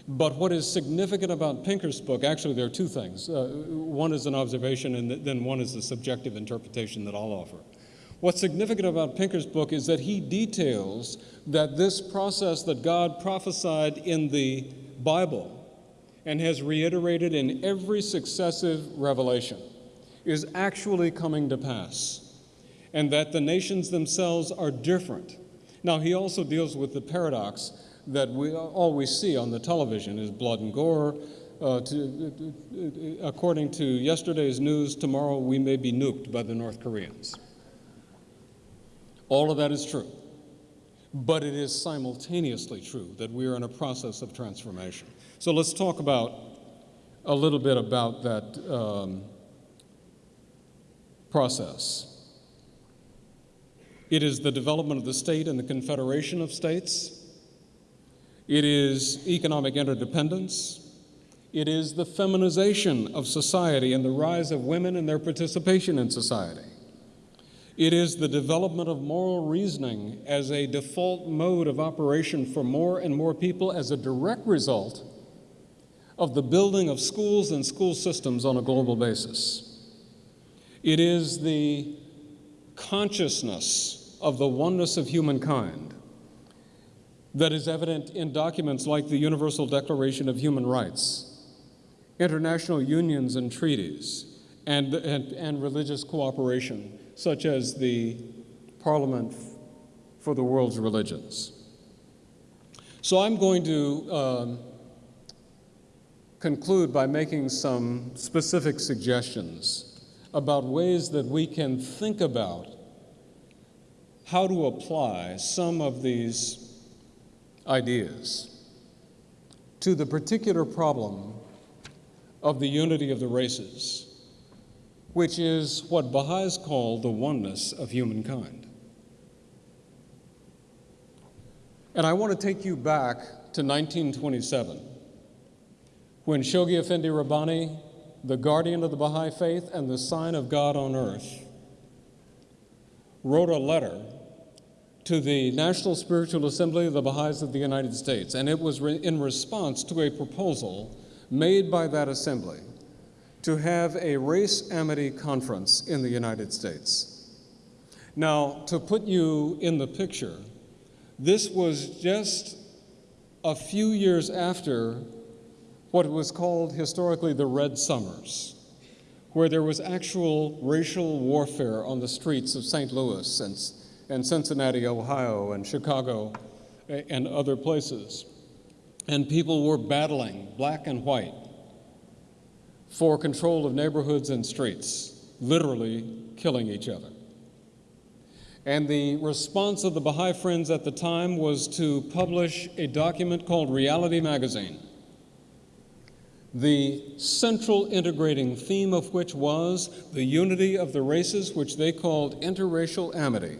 But what is significant about Pinker's book, actually, there are two things. Uh, one is an observation, and then one is the subjective interpretation that I'll offer. What's significant about Pinker's book is that he details that this process that God prophesied in the Bible and has reiterated in every successive revelation is actually coming to pass, and that the nations themselves are different. Now, he also deals with the paradox that we all we see on the television is blood and gore. Uh, to, according to yesterday's news, tomorrow we may be nuked by the North Koreans. All of that is true. but it is simultaneously true that we are in a process of transformation. So let's talk about a little bit about that um, process. It is the development of the state and the confederation of states. It is economic interdependence. It is the feminization of society and the rise of women and their participation in society. It is the development of moral reasoning as a default mode of operation for more and more people as a direct result of the building of schools and school systems on a global basis. It is the consciousness of the oneness of humankind that is evident in documents like the Universal Declaration of Human Rights, international unions and treaties, and, and, and religious cooperation, such as the Parliament for the World's Religions. So I'm going to um, conclude by making some specific suggestions about ways that we can think about how to apply some of these ideas to the particular problem of the unity of the races, which is what Baha'is call the oneness of humankind. And I want to take you back to 1927 when Shoghi Effendi Rabbani, the guardian of the Baha'i faith and the sign of God on earth, wrote a letter to the National Spiritual Assembly of the Baha'is of the United States, and it was re- in response to a proposal made by that assembly to have a race amity conference in the United States. Now, to put you in the picture, this was just a few years after what was called historically the Red Summers, where there was actual racial warfare on the streets of St. Louis and, and Cincinnati, Ohio, and Chicago, and other places. And people were battling, black and white, for control of neighborhoods and streets, literally killing each other. And the response of the Baha'i Friends at the time was to publish a document called Reality Magazine the central integrating theme of which was the unity of the races, which they called interracial amity,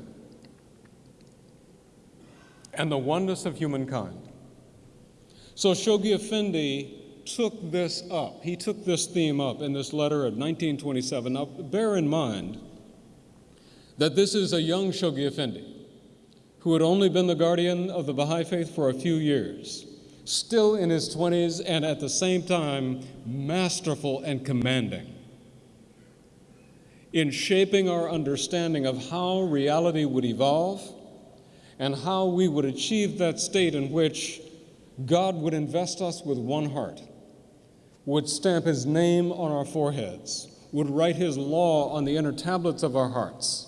and the oneness of humankind. So Shoghi Effendi took this up. He took this theme up in this letter of 1927. Now, bear in mind that this is a young Shoghi Effendi who had only been the guardian of the Baha'i faith for a few years still in his 20s, and at the same time, masterful and commanding in shaping our understanding of how reality would evolve and how we would achieve that state in which God would invest us with one heart, would stamp his name on our foreheads, would write his law on the inner tablets of our hearts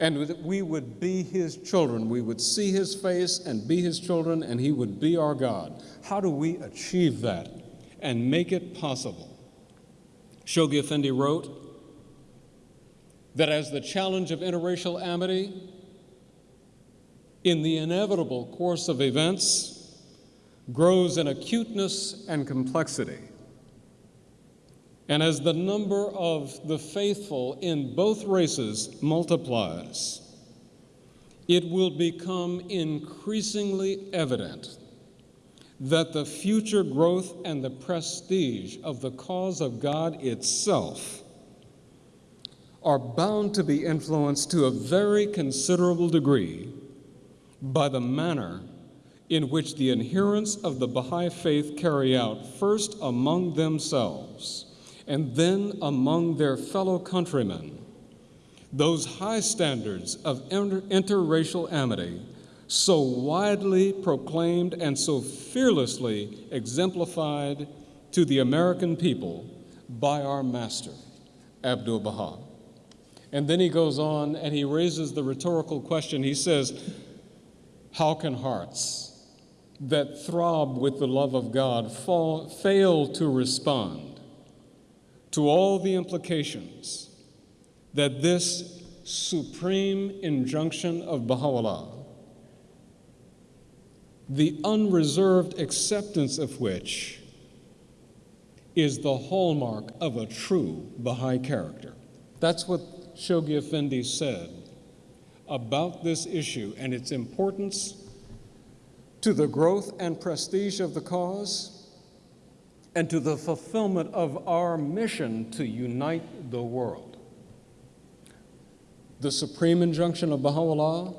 and we would be his children. We would see his face and be his children, and he would be our God. How do we achieve that and make it possible? Shoghi Effendi wrote that as the challenge of interracial amity in the inevitable course of events grows in acuteness and complexity, and as the number of the faithful in both races multiplies, it will become increasingly evident that the future growth and the prestige of the cause of God itself are bound to be influenced to a very considerable degree by the manner in which the adherents of the Baha'i faith carry out, first among themselves and then among their fellow countrymen, those high standards of inter- interracial amity so widely proclaimed and so fearlessly exemplified to the American people by our master, Abdul Baha. And then he goes on and he raises the rhetorical question. He says, How can hearts that throb with the love of God fall, fail to respond to all the implications that this supreme injunction of Baha'u'llah the unreserved acceptance of which is the hallmark of a true Baha'i character. That's what Shoghi Effendi said about this issue and its importance to the growth and prestige of the cause and to the fulfillment of our mission to unite the world. The supreme injunction of Baha'u'llah,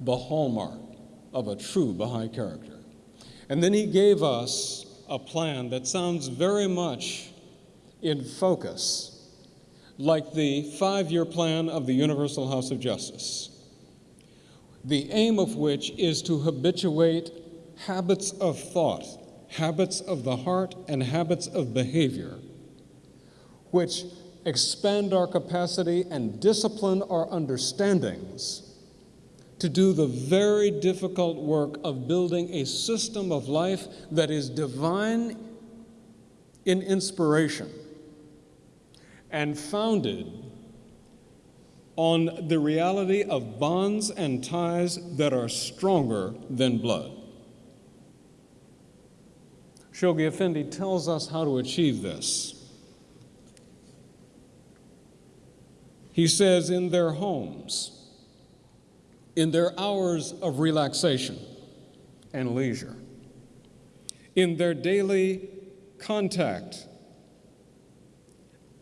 the hallmark of a true Baha'i character. And then he gave us a plan that sounds very much in focus, like the five year plan of the Universal House of Justice, the aim of which is to habituate habits of thought, habits of the heart, and habits of behavior, which expand our capacity and discipline our understandings to do the very difficult work of building a system of life that is divine in inspiration and founded on the reality of bonds and ties that are stronger than blood. Shoghi Effendi tells us how to achieve this. He says, in their homes, in their hours of relaxation and leisure, in their daily contact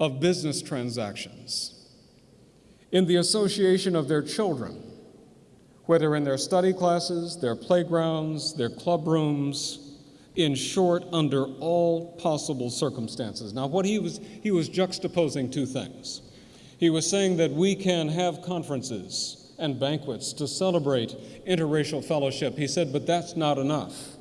of business transactions, in the association of their children, whether in their study classes, their playgrounds, their club rooms, in short, under all possible circumstances. Now, what he was, he was juxtaposing two things. He was saying that we can have conferences and banquets to celebrate interracial fellowship. He said, but that's not enough.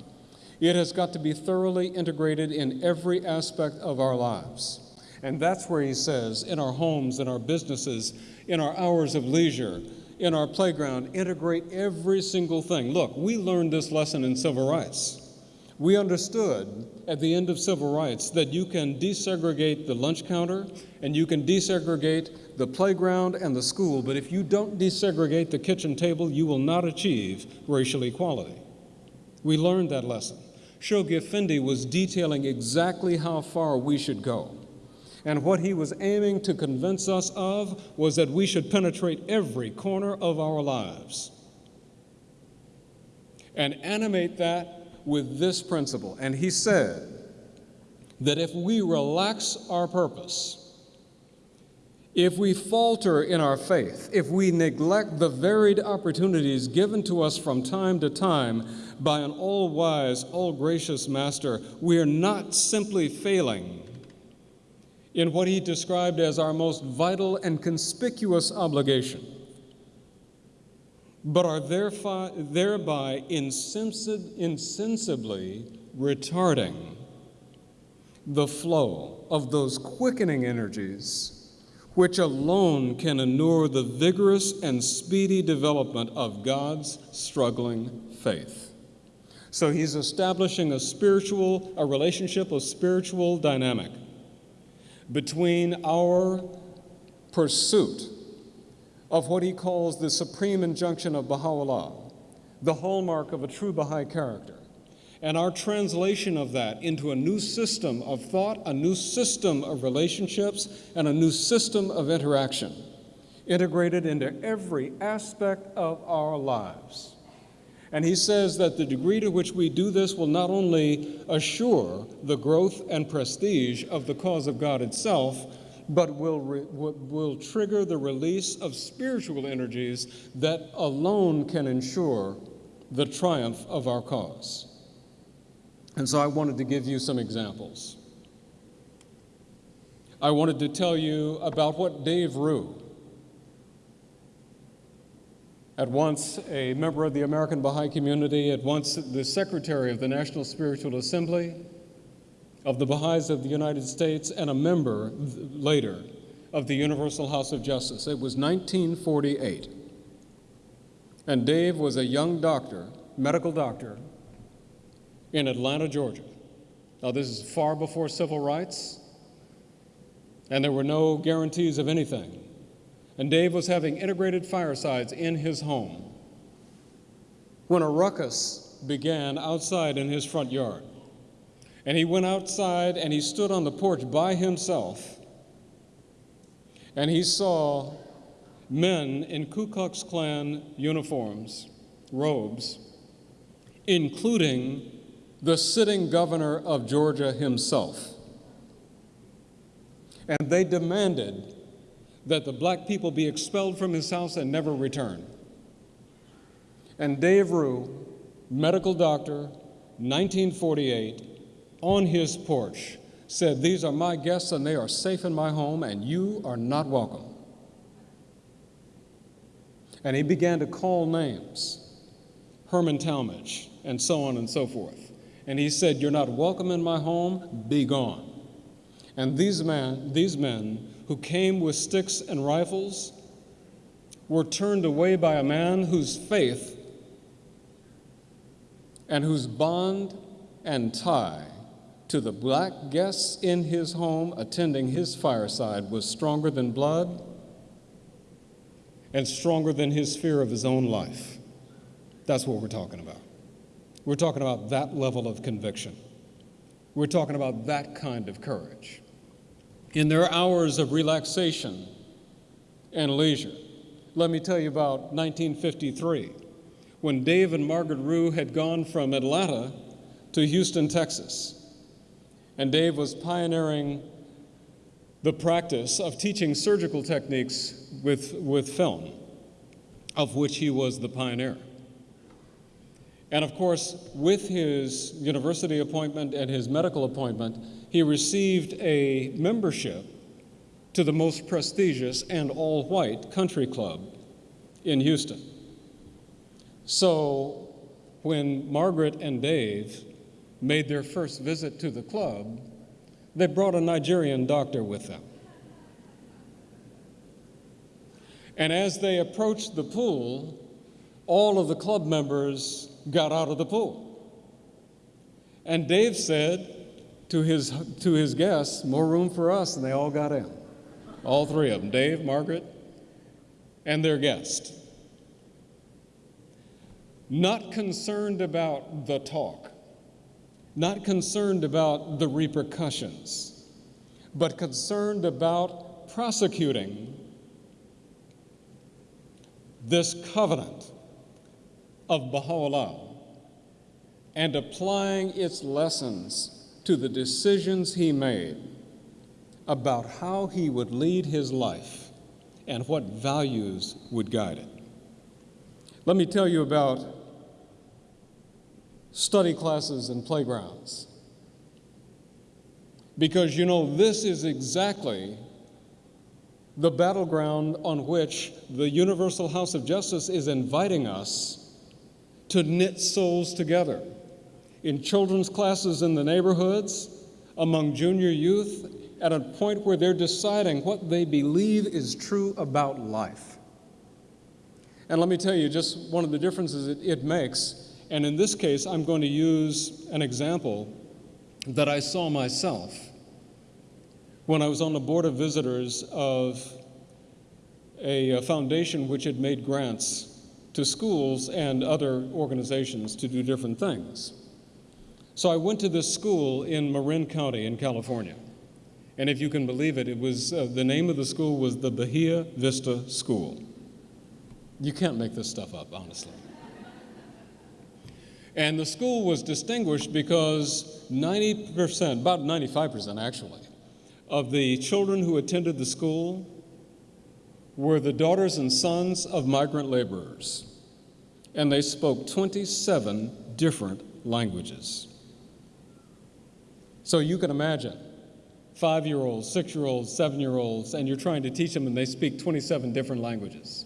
It has got to be thoroughly integrated in every aspect of our lives. And that's where he says, in our homes, in our businesses, in our hours of leisure, in our playground, integrate every single thing. Look, we learned this lesson in civil rights. We understood at the end of civil rights that you can desegregate the lunch counter and you can desegregate the playground and the school, but if you don't desegregate the kitchen table, you will not achieve racial equality. We learned that lesson. Shoghi Effendi was detailing exactly how far we should go. And what he was aiming to convince us of was that we should penetrate every corner of our lives and animate that with this principle. And he said that if we relax our purpose, if we falter in our faith, if we neglect the varied opportunities given to us from time to time by an all wise, all gracious Master, we are not simply failing in what he described as our most vital and conspicuous obligation, but are thereby insensibly retarding the flow of those quickening energies which alone can inure the vigorous and speedy development of God's struggling faith. So he's establishing a spiritual, a relationship of spiritual dynamic between our pursuit of what he calls the supreme injunction of Baha'u'llah, the hallmark of a true Baha'i character, and our translation of that into a new system of thought, a new system of relationships, and a new system of interaction, integrated into every aspect of our lives. And he says that the degree to which we do this will not only assure the growth and prestige of the cause of God itself, but will, will trigger the release of spiritual energies that alone can ensure the triumph of our cause. And so I wanted to give you some examples. I wanted to tell you about what Dave Ruhe, at once a member of the American Baha'i community, at once the secretary of the National Spiritual Assembly of the Baha'is of the United States, and a member later of the Universal House of Justice. It was 1948. And Dave was a young doctor, medical doctor, in Atlanta, Georgia. Now, this is far before civil rights, and there were no guarantees of anything. And Dave was having integrated firesides in his home when a ruckus began outside in his front yard. And he went outside and he stood on the porch by himself. And he saw men in Ku Klux Klan uniforms, robes, including the sitting governor of Georgia himself. And they demanded that the black people be expelled from his house and never return. And Dave Ruhe, medical doctor, 1948, on his porch, said, These are my guests and they are safe in my home, and you are not welcome. And he began to call names Herman Talmadge, and so on and so forth. And he said, You're not welcome in my home, be gone. And these men, these men who came with sticks and rifles were turned away by a man whose faith and whose bond and tie to the black guests in his home attending his fireside was stronger than blood and stronger than his fear of his own life. That's what we're talking about. We're talking about that level of conviction. We're talking about that kind of courage. In their hours of relaxation and leisure, let me tell you about 1953 when Dave and Margaret Ruhe had gone from Atlanta to Houston, Texas. And Dave was pioneering the practice of teaching surgical techniques with, with film, of which he was the pioneer. And of course, with his university appointment and his medical appointment, he received a membership to the most prestigious and all white country club in Houston. So when Margaret and Dave made their first visit to the club, they brought a Nigerian doctor with them. And as they approached the pool, all of the club members got out of the pool. And Dave said to his, to his guests, More room for us, and they all got in. All three of them Dave, Margaret, and their guest. Not concerned about the talk, not concerned about the repercussions, but concerned about prosecuting this covenant of Baha'u'llah and applying its lessons to the decisions he made about how he would lead his life and what values would guide it. Let me tell you about study classes and playgrounds. Because you know, this is exactly the battleground on which the Universal House of Justice is inviting us to knit souls together in children's classes in the neighborhoods, among junior youth, at a point where they're deciding what they believe is true about life. And let me tell you just one of the differences it, it makes. And in this case, I'm going to use an example that I saw myself when I was on the board of visitors of a, a foundation which had made grants to schools and other organizations to do different things. So I went to this school in Marin County in California. And if you can believe it, it was uh, the name of the school was the Bahia Vista School. You can't make this stuff up, honestly. And the school was distinguished because 90%, about 95% actually, of the children who attended the school were the daughters and sons of migrant laborers, and they spoke 27 different languages. So you can imagine five year olds, six year olds, seven year olds, and you're trying to teach them, and they speak 27 different languages.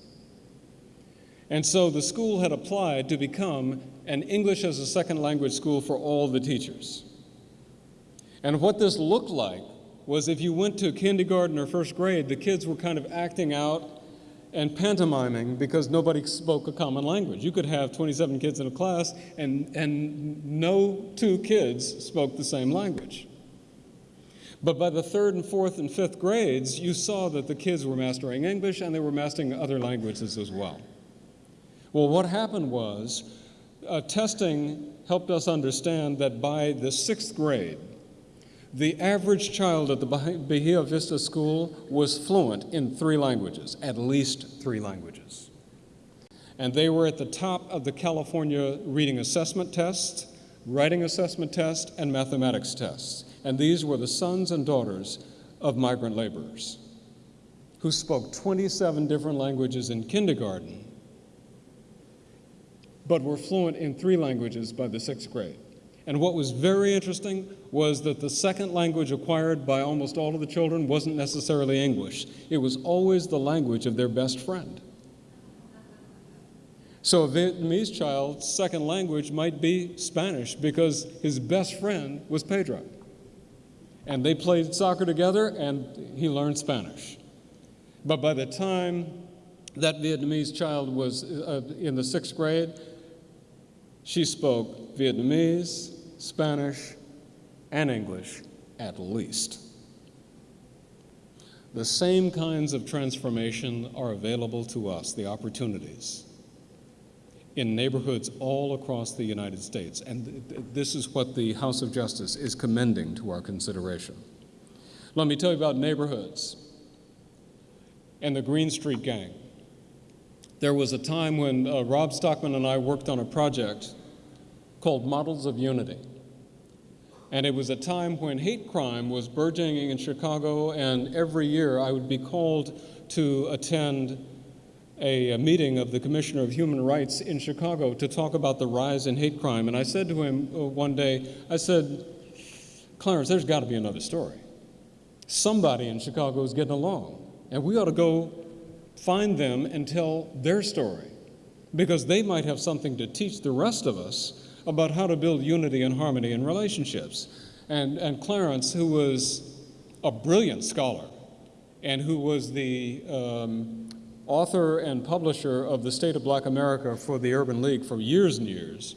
And so the school had applied to become an English as a second language school for all the teachers. And what this looked like was if you went to kindergarten or first grade, the kids were kind of acting out and pantomiming because nobody spoke a common language. You could have 27 kids in a class and, and no two kids spoke the same language. But by the third and fourth and fifth grades, you saw that the kids were mastering English and they were mastering other languages as well. Well, what happened was uh, testing helped us understand that by the sixth grade, the average child at the Bahia Vista School was fluent in three languages, at least three languages. And they were at the top of the California reading assessment test, writing assessment test, and mathematics tests. And these were the sons and daughters of migrant laborers who spoke 27 different languages in kindergarten, but were fluent in three languages by the sixth grade. And what was very interesting was that the second language acquired by almost all of the children wasn't necessarily English. It was always the language of their best friend. So a Vietnamese child's second language might be Spanish because his best friend was Pedro. And they played soccer together and he learned Spanish. But by the time that Vietnamese child was uh, in the sixth grade, she spoke Vietnamese, Spanish, and English at least. The same kinds of transformation are available to us, the opportunities, in neighborhoods all across the United States. And this is what the House of Justice is commending to our consideration. Let me tell you about neighborhoods and the Green Street Gang. There was a time when uh, Rob Stockman and I worked on a project called Models of Unity. And it was a time when hate crime was burgeoning in Chicago, and every year I would be called to attend a, a, meeting of the Commissioner of Human Rights in Chicago to talk about the rise in hate crime. And I said to him uh, one day, I said, Clarence, there's got to be another story. Somebody in Chicago is getting along, and we ought to go find them and tell their story because they might have something to teach the rest of us about how to build unity and harmony in relationships. And, and Clarence, who was a brilliant scholar and who was the um, author and publisher of the State of Black America for the Urban League for years and years,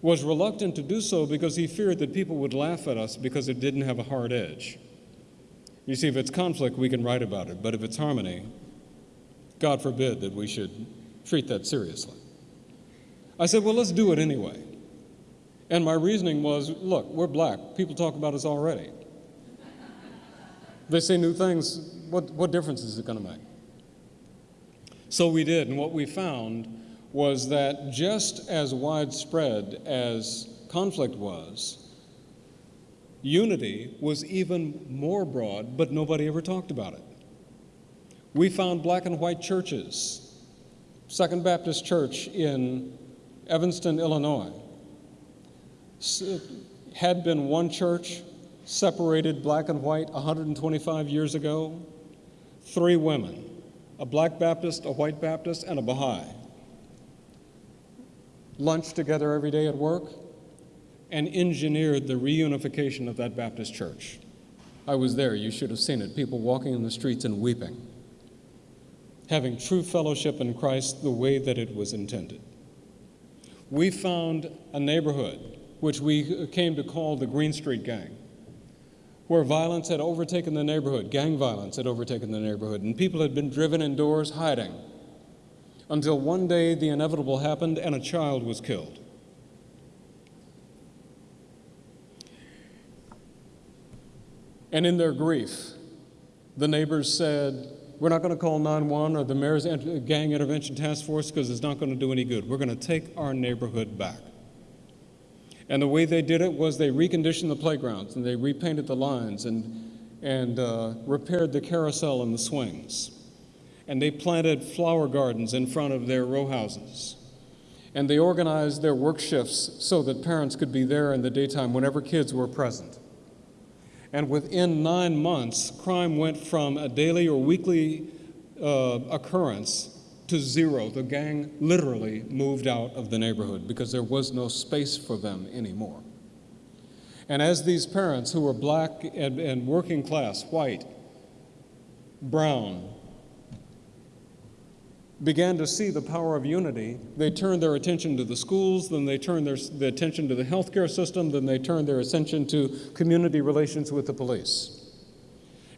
was reluctant to do so because he feared that people would laugh at us because it didn't have a hard edge. You see, if it's conflict, we can write about it, but if it's harmony, God forbid that we should treat that seriously. I said, well, let's do it anyway. And my reasoning was look, we're black. People talk about us already. They say new things. What, what difference is it going to make? So we did, and what we found was that just as widespread as conflict was, unity was even more broad, but nobody ever talked about it. We found black and white churches. Second Baptist Church in Evanston, Illinois, had been one church separated black and white 125 years ago. Three women a black Baptist, a white Baptist, and a Baha'i. Lunched together every day at work and engineered the reunification of that Baptist church. I was there, you should have seen it. People walking in the streets and weeping, having true fellowship in Christ the way that it was intended. We found a neighborhood which we uh, came to call the Green Street Gang, where violence had overtaken the neighborhood, gang violence had overtaken the neighborhood, and people had been driven indoors hiding until one day the inevitable happened and a child was killed. And in their grief, the neighbors said, We're not going to call 911 or the mayor's gang intervention task force because it's not going to do any good. We're going to take our neighborhood back. And the way they did it was they reconditioned the playgrounds and they repainted the lines and, and uh, repaired the carousel and the swings. And they planted flower gardens in front of their row houses. And they organized their work shifts so that parents could be there in the daytime whenever kids were present. And within nine months, crime went from a daily or weekly uh, occurrence to zero. The gang literally moved out of the neighborhood because there was no space for them anymore. And as these parents, who were black and, and working class, white, brown, began to see the power of unity, they turned their attention to the schools, then they turned their, their attention to the healthcare system, then they turned their attention to community relations with the police.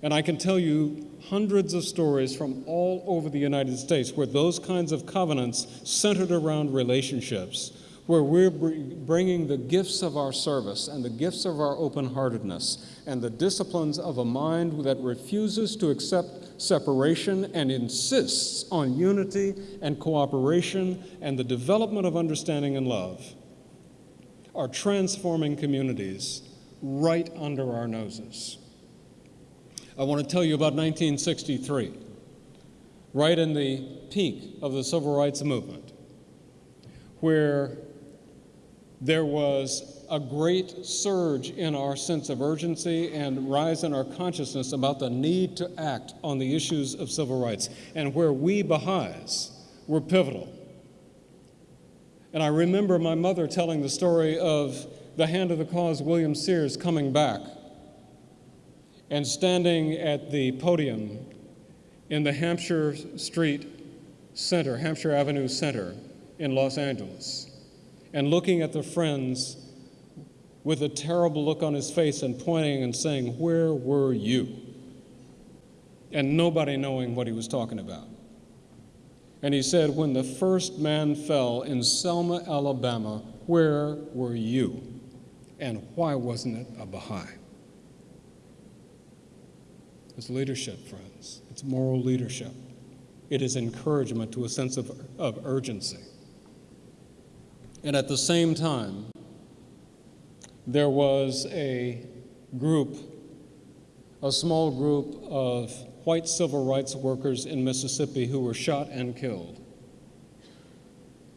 And I can tell you hundreds of stories from all over the United States where those kinds of covenants centered around relationships where we're bringing the gifts of our service and the gifts of our open heartedness and the disciplines of a mind that refuses to accept separation and insists on unity and cooperation and the development of understanding and love are transforming communities right under our noses. I want to tell you about 1963, right in the peak of the civil rights movement, where there was a great surge in our sense of urgency and rise in our consciousness about the need to act on the issues of civil rights, and where we Baha'is were pivotal. And I remember my mother telling the story of the hand of the cause, William Sears, coming back and standing at the podium in the Hampshire Street Center, Hampshire Avenue Center in Los Angeles, and looking at the friends with a terrible look on his face and pointing and saying, Where were you? And nobody knowing what he was talking about. And he said, When the first man fell in Selma, Alabama, where were you? And why wasn't it a Baha'i? It's leadership, friends. It's moral leadership. It is encouragement to a sense of, of urgency. And at the same time, there was a group, a small group of white civil rights workers in Mississippi who were shot and killed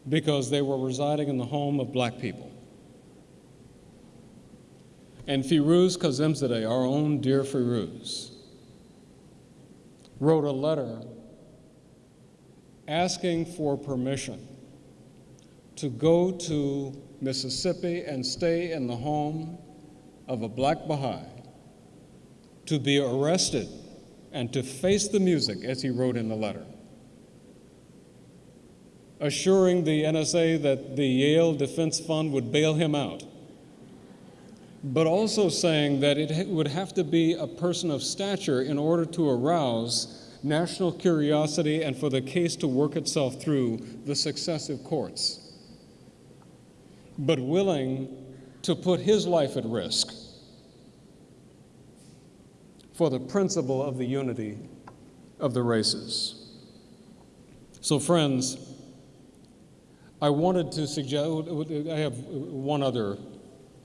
because they were residing in the home of black people. And Firouz Kazemzadeh, our own dear Firouz, wrote a letter asking for permission to go to Mississippi and stay in the home of a black Baha'i, to be arrested and to face the music, as he wrote in the letter, assuring the NSA that the Yale Defense Fund would bail him out, but also saying that it would have to be a person of stature in order to arouse national curiosity and for the case to work itself through the successive courts, but willing to put his life at risk for the principle of the unity of the races. So, friends, I wanted to suggest, I have one other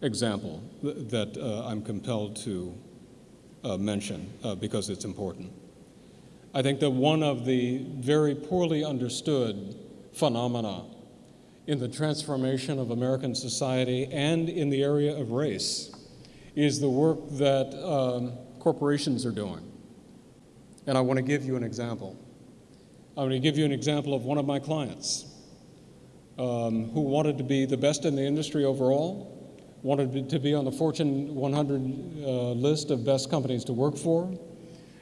example that uh, I'm compelled to uh, mention uh, because it's important. I think that one of the very poorly understood phenomena in the transformation of American society and in the area of race is the work that um, corporations are doing. And I want to give you an example. I want to give you an example of one of my clients um, who wanted to be the best in the industry overall, wanted to be on the Fortune 100 uh, list of best companies to work for,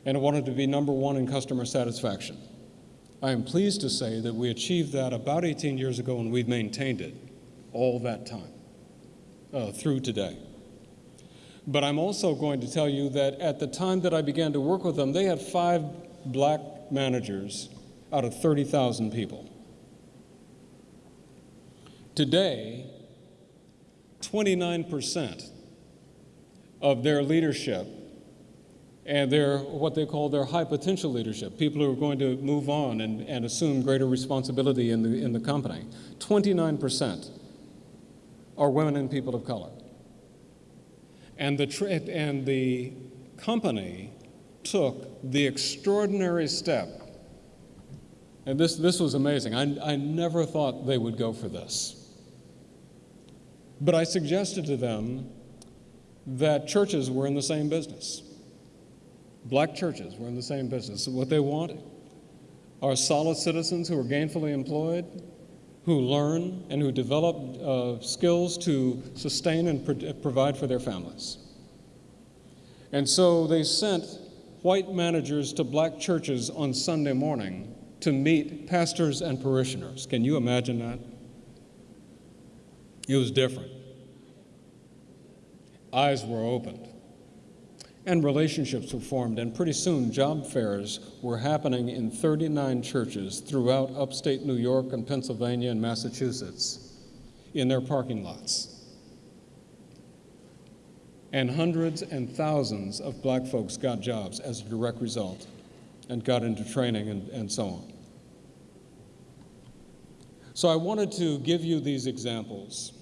and wanted to be number one in customer satisfaction. I am pleased to say that we achieved that about 18 years ago and we've maintained it all that time uh, through today. But I'm also going to tell you that at the time that I began to work with them, they had five black managers out of 30,000 people. Today, 29% of their leadership and their what they call their high potential leadership, people who are going to move on and, and assume greater responsibility in the, in the company, 29% are women and people of color. And the, and the company took the extraordinary step, and this, this was amazing. I, I never thought they would go for this. But I suggested to them that churches were in the same business. Black churches were in the same business. What they want are solid citizens who are gainfully employed, who learn and who develop uh, skills to sustain and pro- provide for their families. And so they sent white managers to black churches on Sunday morning to meet pastors and parishioners. Can you imagine that? It was different. Eyes were opened and relationships were formed, and pretty soon job fairs were happening in 39 churches throughout upstate New York and Pennsylvania and Massachusetts in their parking lots. And hundreds and thousands of black folks got jobs as a direct result and got into training and, and so on. So I wanted to give you these examples.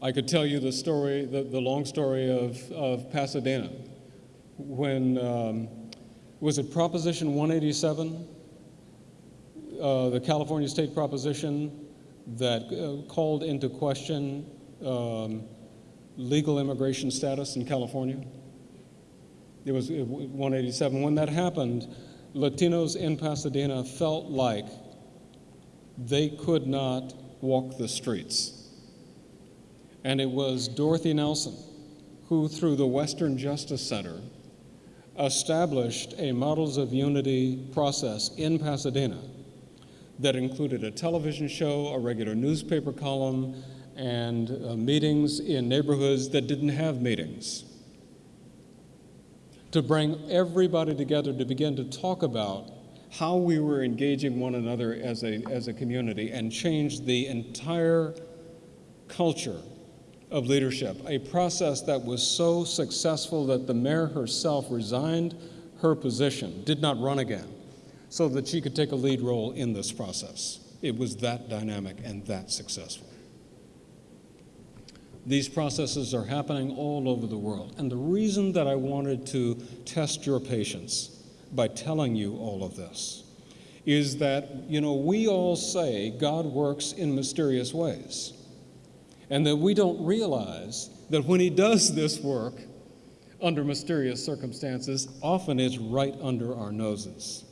I could tell you the story, the, the long story of, of Pasadena. When, um, was it Proposition 187? Uh, the California state proposition that uh, called into question um, legal immigration status in California. It was 187. When that happened, Latinos in Pasadena felt like they could not walk the streets. And it was Dorothy Nelson who, through the Western Justice Center, established a Models of Unity process in Pasadena that included a television show, a regular newspaper column, and uh, meetings in neighborhoods that didn't have meetings. To bring everybody together to begin to talk about how we were engaging one another as a, as a community and changed the entire culture of leadership, a process that was so successful that the mayor herself resigned her position, did not run again, so that she could take a lead role in this process. It was that dynamic and that successful. These processes are happening all over the world. And the reason that I wanted to test your patience by telling you all of this is that, you know, we all say God works in mysterious ways. And that we don't realize that when He does this work under mysterious circumstances, often it's right under our noses.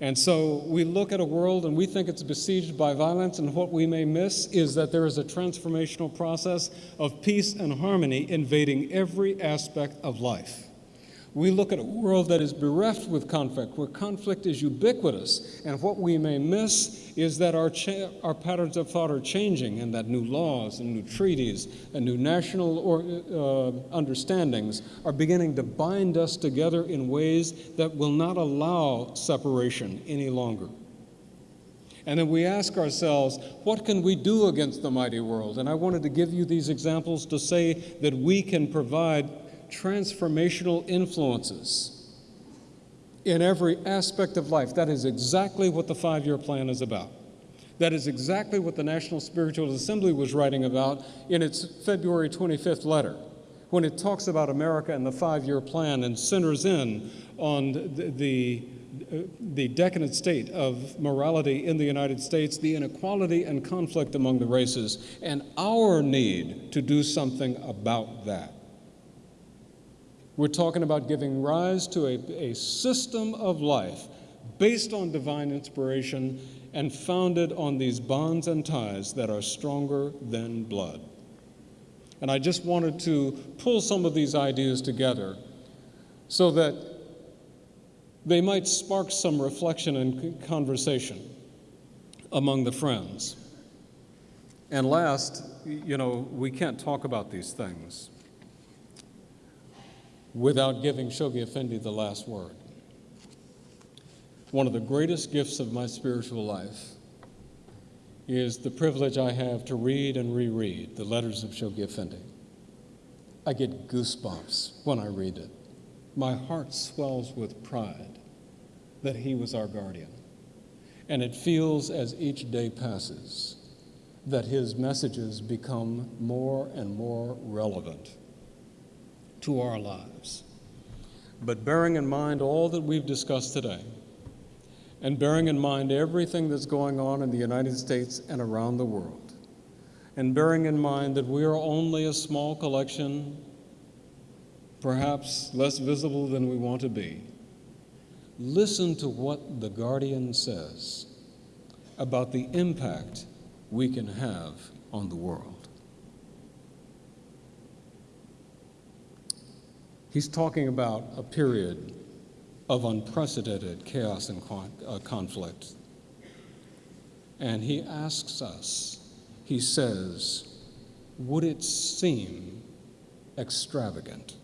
And so we look at a world and we think it's besieged by violence, and what we may miss is that there is a transformational process of peace and harmony invading every aspect of life. We look at a world that is bereft with conflict, where conflict is ubiquitous, and what we may miss is that our, our patterns of thought are changing, and that new laws and new treaties and new national or, uh, understandings are beginning to bind us together in ways that will not allow separation any longer. And then we ask ourselves, what can we do against the mighty world? And I wanted to give you these examples to say that we can provide transformational influences in every aspect of life. That is exactly what the five year plan is about. That is exactly what the National Spiritual Assembly was writing about in its February 25th letter when it talks about America and the five year plan and centers in on the, the, the decadent state of morality in the United States, the inequality and conflict among the races, and our need to do something about that. We're talking about giving rise to a, a system of life based on divine inspiration and founded on these bonds and ties that are stronger than blood. And I just wanted to pull some of these ideas together so that they might spark some reflection and conversation among the friends. And last, you know, we can't talk about these things without giving Shoghi Effendi the last word. One of the greatest gifts of my spiritual life is the privilege I have to read and reread the letters of Shoghi Effendi. I get goosebumps when I read it. My heart swells with pride that he was our guardian. And it feels as each day passes that his messages become more and more relevant to our lives. But bearing in mind all that we've discussed today, and bearing in mind everything that's going on in the United States and around the world, and bearing in mind that we are only a small collection, perhaps less visible than we want to be, listen to what the Guardian says about the impact we can have on the world. He's talking about a period of unprecedented chaos and con- uh, conflict. And he asks us, he says, would it seem extravagant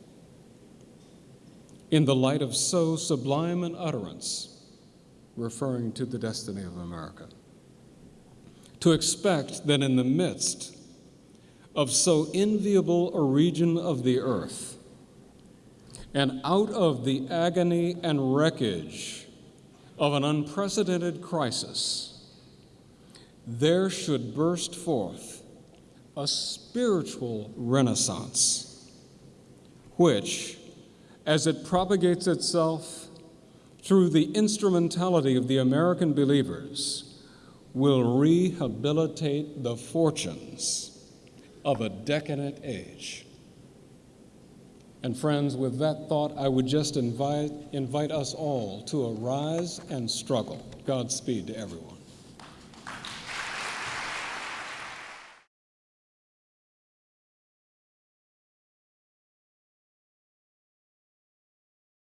in the light of so sublime an utterance, referring to the destiny of America, to expect that in the midst of so enviable a region of the earth, and out of the agony and wreckage of an unprecedented crisis, there should burst forth a spiritual renaissance, which, as it propagates itself through the instrumentality of the American believers, will rehabilitate the fortunes of a decadent age. And friends, with that thought, I would just invite, invite us all to arise and struggle. Godspeed to everyone.